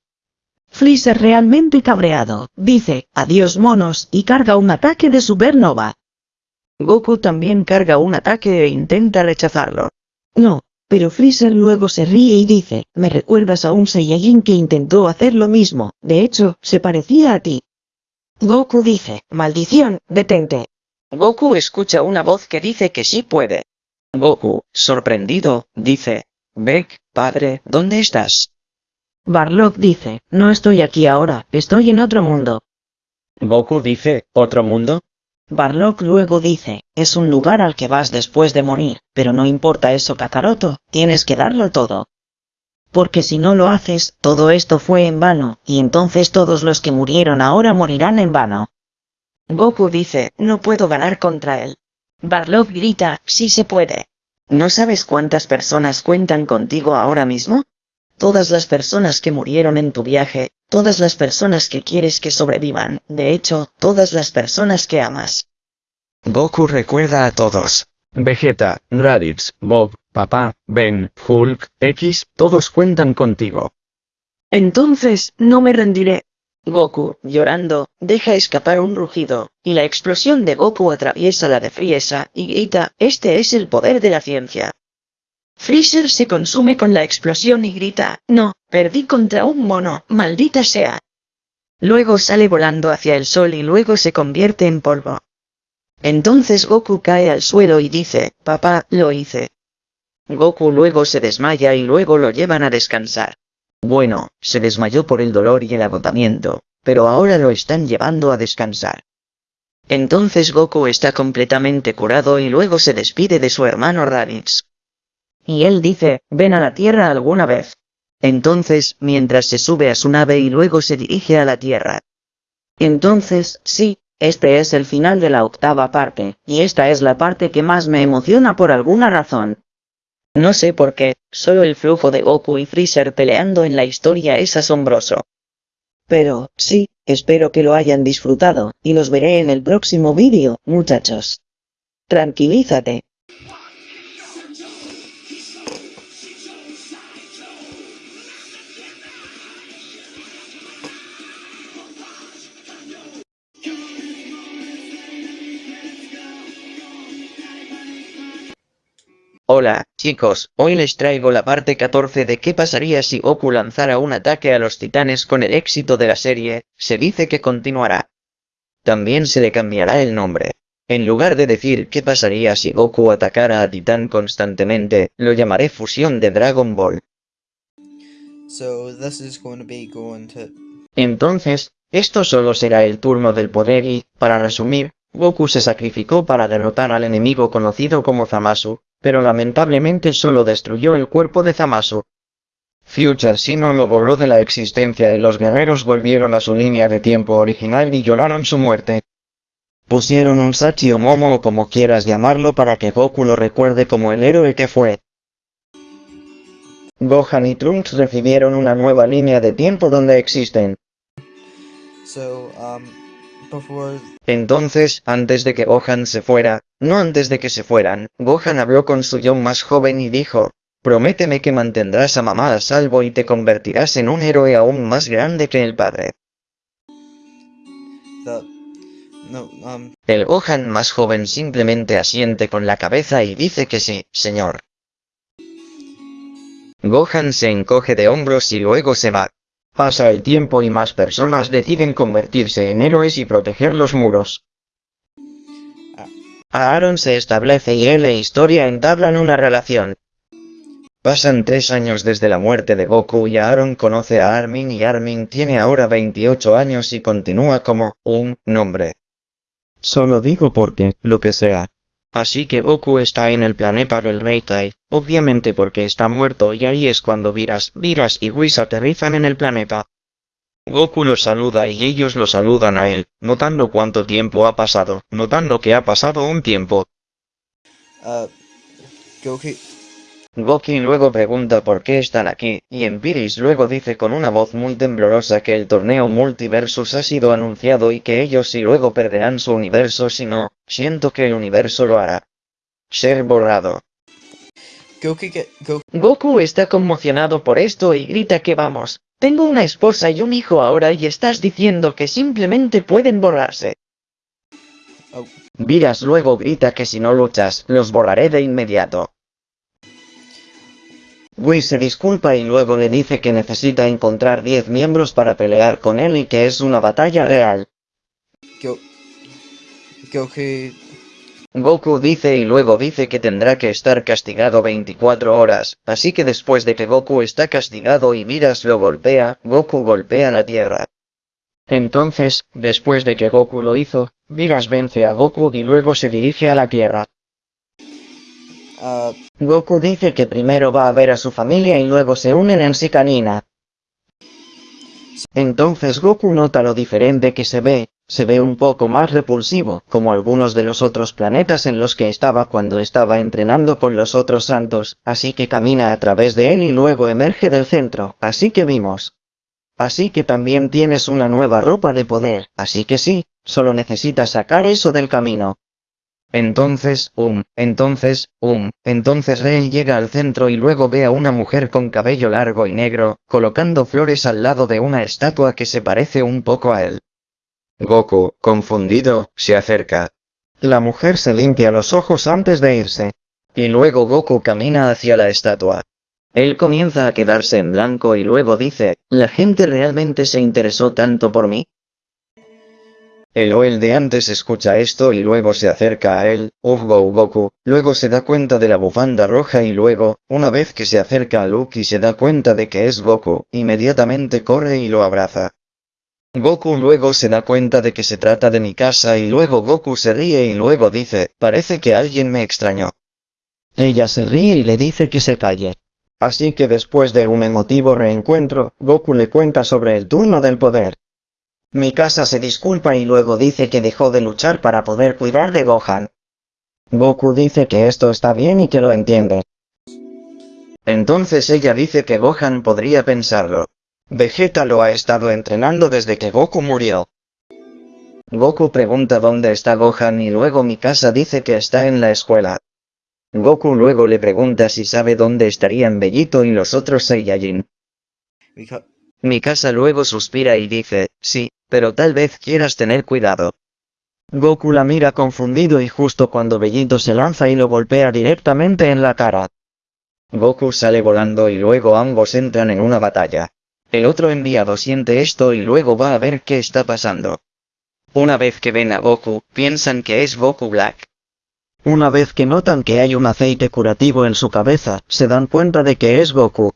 Freezer realmente cabreado, dice, adiós monos, y carga un ataque de supernova. Goku también carga un ataque e intenta rechazarlo. No, pero Freezer luego se ríe y dice, me recuerdas a un Saiyajin que intentó hacer lo mismo, de hecho, se parecía a ti. Goku dice, maldición, detente. Goku escucha una voz que dice que sí puede. Goku, sorprendido, dice, Beck, padre, ¿dónde estás? Barlock dice, no estoy aquí ahora, estoy en otro mundo. Goku dice, ¿otro mundo? Barlock luego dice, es un lugar al que vas después de morir, pero no importa eso Kakaroto, tienes que darlo todo. Porque si no lo haces, todo esto fue en vano, y entonces todos los que murieron ahora morirán en vano. Goku dice, no puedo ganar contra él. Barlock grita, sí se puede. ¿No sabes cuántas personas cuentan contigo ahora mismo? Todas las personas que murieron en tu viaje, todas las personas que quieres que sobrevivan, de hecho, todas las personas que amas. Goku recuerda a todos. Vegeta, Raditz, Bob, Papá, Ben, Hulk, X, todos cuentan contigo. Entonces, no me rendiré. Goku, llorando, deja escapar un rugido, y la explosión de Goku atraviesa la de Frieza y grita, este es el poder de la ciencia. Freezer se consume con la explosión y grita, no, perdí contra un mono, maldita sea. Luego sale volando hacia el sol y luego se convierte en polvo. Entonces Goku cae al suelo y dice, papá, lo hice. Goku luego se desmaya y luego lo llevan a descansar. Bueno, se desmayó por el dolor y el agotamiento, pero ahora lo están llevando a descansar. Entonces Goku está completamente curado y luego se despide de su hermano Raditz. Y él dice, ven a la Tierra alguna vez. Entonces, mientras se sube a su nave y luego se dirige a la Tierra. Entonces, sí, este es el final de la octava parte, y esta es la parte que más me emociona por alguna razón. No sé por qué, solo el flujo de Goku y Freezer peleando en la historia es asombroso. Pero, sí, espero que lo hayan disfrutado, y los veré en el próximo vídeo, muchachos. Tranquilízate. Hola, chicos, hoy les traigo la parte 14 de qué pasaría si Goku lanzara un ataque a los titanes con el éxito de la serie, se dice que continuará. También se le cambiará el nombre. En lugar de decir qué pasaría si Goku atacara a Titán constantemente, lo llamaré fusión de Dragon Ball. So this is going to be going to Entonces, esto solo será el turno del poder y, para resumir, Goku se sacrificó para derrotar al enemigo conocido como Zamasu, pero lamentablemente solo destruyó el cuerpo de Zamasu. Future no lo borró de la existencia y los guerreros volvieron a su línea de tiempo original y lloraron su muerte. Pusieron un Sachi o Momo como quieras llamarlo para que Goku lo recuerde como el héroe que fue. Gohan y Trunks recibieron una nueva línea de tiempo donde existen. so um Entonces, antes de que Gohan se fuera, no antes de que se fueran, Gohan habló con su yo más joven y dijo, Prométeme que mantendrás a mamá a salvo y te convertirás en un héroe aún más grande que el padre. the no um El Gohan más joven simplemente asiente con la cabeza y dice que sí, señor. Gohan se encoge de hombros y luego se va. Pasa el tiempo y más personas deciden convertirse en héroes y proteger los muros. Aaron se establece y él e Historia entablan una relación. Pasan tres años desde la muerte de Goku y Aaron conoce a Armin y Armin tiene ahora 28 años y continúa como un nombre. Solo digo porque, lo que sea. Así que Goku está en el planeta del Reitai, obviamente porque está muerto y ahí es cuando Viras, Viras y Whis aterrizan en el planeta. Goku los saluda y ellos lo saludan a él, notando cuánto tiempo ha pasado, notando que ha pasado un tiempo. Uh, Goku. Goku luego pregunta por qué están aquí, y Empiris luego dice con una voz muy temblorosa que el torneo Multiversus ha sido anunciado y que ellos sí luego perderán su universo si no, siento que el universo lo hará. Ser borrado. Goku get Goku. Goku está conmocionado por esto y grita que vamos. Tengo una esposa y un hijo ahora y estás diciendo que simplemente pueden borrarse. Oh, Viras luego grita que si no luchas, los borraré de inmediato. Whis se disculpa y luego le dice que necesita encontrar 10 miembros para pelear con él y que es una batalla real. Go. Goku. Dice y luego dice que tendrá que estar castigado 24 horas, así que después de que Goku está castigado y Viras lo golpea, Goku golpea la tierra. Entonces, después de que Goku lo hizo, Viras vence a Goku y luego se dirige a la tierra. Uh, Goku dice que primero va a ver a su familia y luego se unen en Sikanina. Entonces Goku nota lo diferente que se ve, se ve un poco más repulsivo, como algunos de los otros planetas en los que estaba cuando estaba entrenando con los otros santos, así que camina a través de él y luego emerge del centro, así que vimos. Así que también tienes una nueva ropa de poder, así que sí, solo necesitas sacar eso del camino. Entonces, um, entonces, um, entonces Rey llega al centro y luego ve a una mujer con cabello largo y negro, colocando flores al lado de una estatua que se parece un poco a él. Goku, confundido, se acerca. La mujer se limpia los ojos antes de irse. Y luego Goku camina hacia la estatua. Él comienza a quedarse en blanco y luego dice, ¿la gente realmente se interesó tanto por mí? El Oel de antes escucha esto y luego se acerca a él, Ufgo Goku, luego se da cuenta de la bufanda roja y luego, una vez que se acerca a Luke y se da cuenta de que es Goku, inmediatamente corre y lo abraza. Goku luego se da cuenta de que se trata de mi casa y luego Goku se ríe y luego dice, parece que alguien me extrañó. Ella se ríe y le dice que se calle. Así que después de un emotivo reencuentro, Goku le cuenta sobre el turno del poder. Mi casa se disculpa y luego dice que dejó de luchar para poder cuidar de Gohan. Goku dice que esto está bien y que lo entiende. Entonces ella dice que Gohan podría pensarlo. Vegeta lo ha estado entrenando desde que Goku murió. Goku pregunta dónde está Gohan y luego Mikasa dice que está en la escuela. Goku luego le pregunta si sabe dónde estarían Bellito y los otros Saiyajin. Mikasa luego suspira y dice, sí, pero tal vez quieras tener cuidado. Goku la mira confundido y justo cuando Bellito se lanza y lo golpea directamente en la cara. Goku sale volando y luego ambos entran en una batalla. El otro enviado siente esto y luego va a ver qué está pasando. Una vez que ven a Goku, piensan que es Goku Black. Una vez que notan que hay un aceite curativo en su cabeza, se dan cuenta de que es Goku.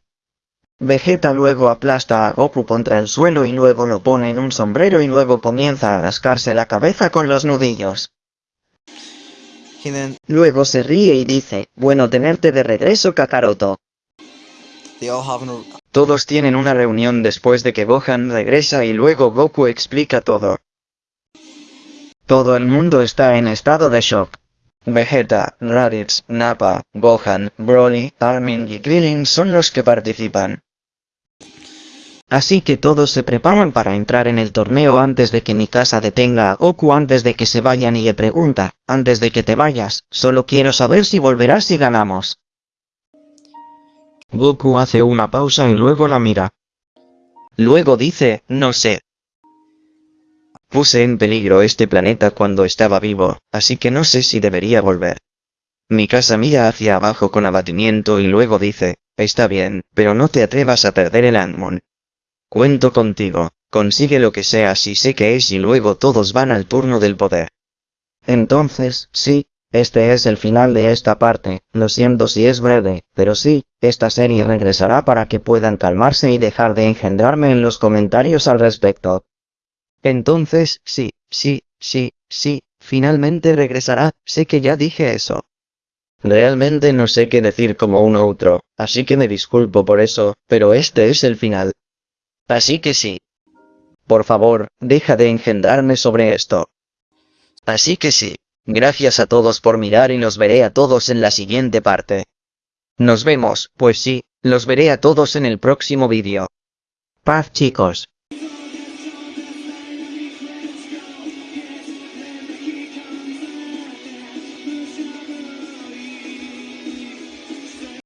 Vegeta luego aplasta a Goku contra el suelo y luego lo pone en un sombrero y luego comienza a rascarse la cabeza con los nudillos. Luego se ríe y dice, bueno tenerte de regreso Kakaroto. Todos tienen una reunión después de que Gohan regresa y luego Goku explica todo. Todo el mundo está en estado de shock. Vegeta, Raditz, Nappa, Gohan, Broly, Armin y Krillin son los que participan. Así que todos se preparan para entrar en el torneo antes de que Mikasa detenga a Goku antes de que se vayan y le pregunta, antes de que te vayas, solo quiero saber si volverás si ganamos. Goku hace una pausa y luego la mira. Luego dice, no sé. Puse en peligro este planeta cuando estaba vivo, así que no sé si debería volver. Mikasa mira hacia abajo con abatimiento y luego dice, está bien, pero no te atrevas a perder el Anmon. Cuento contigo, consigue lo que sea si sé que es y luego todos van al turno del poder. Entonces, sí, este es el final de esta parte, lo siento si es breve, pero sí, esta serie regresará para que puedan calmarse y dejar de engendrarme en los comentarios al respecto. Entonces, sí, sí, sí, sí, finalmente regresará, sé que ya dije eso. Realmente no sé qué decir como un otro, así que me disculpo por eso, pero este es el final. Así que sí. Por favor, deja de engendrarme sobre esto. Así que sí. Gracias a todos por mirar y los veré a todos en la siguiente parte. Nos vemos, pues sí, los veré a todos en el próximo vídeo. Paz chicos.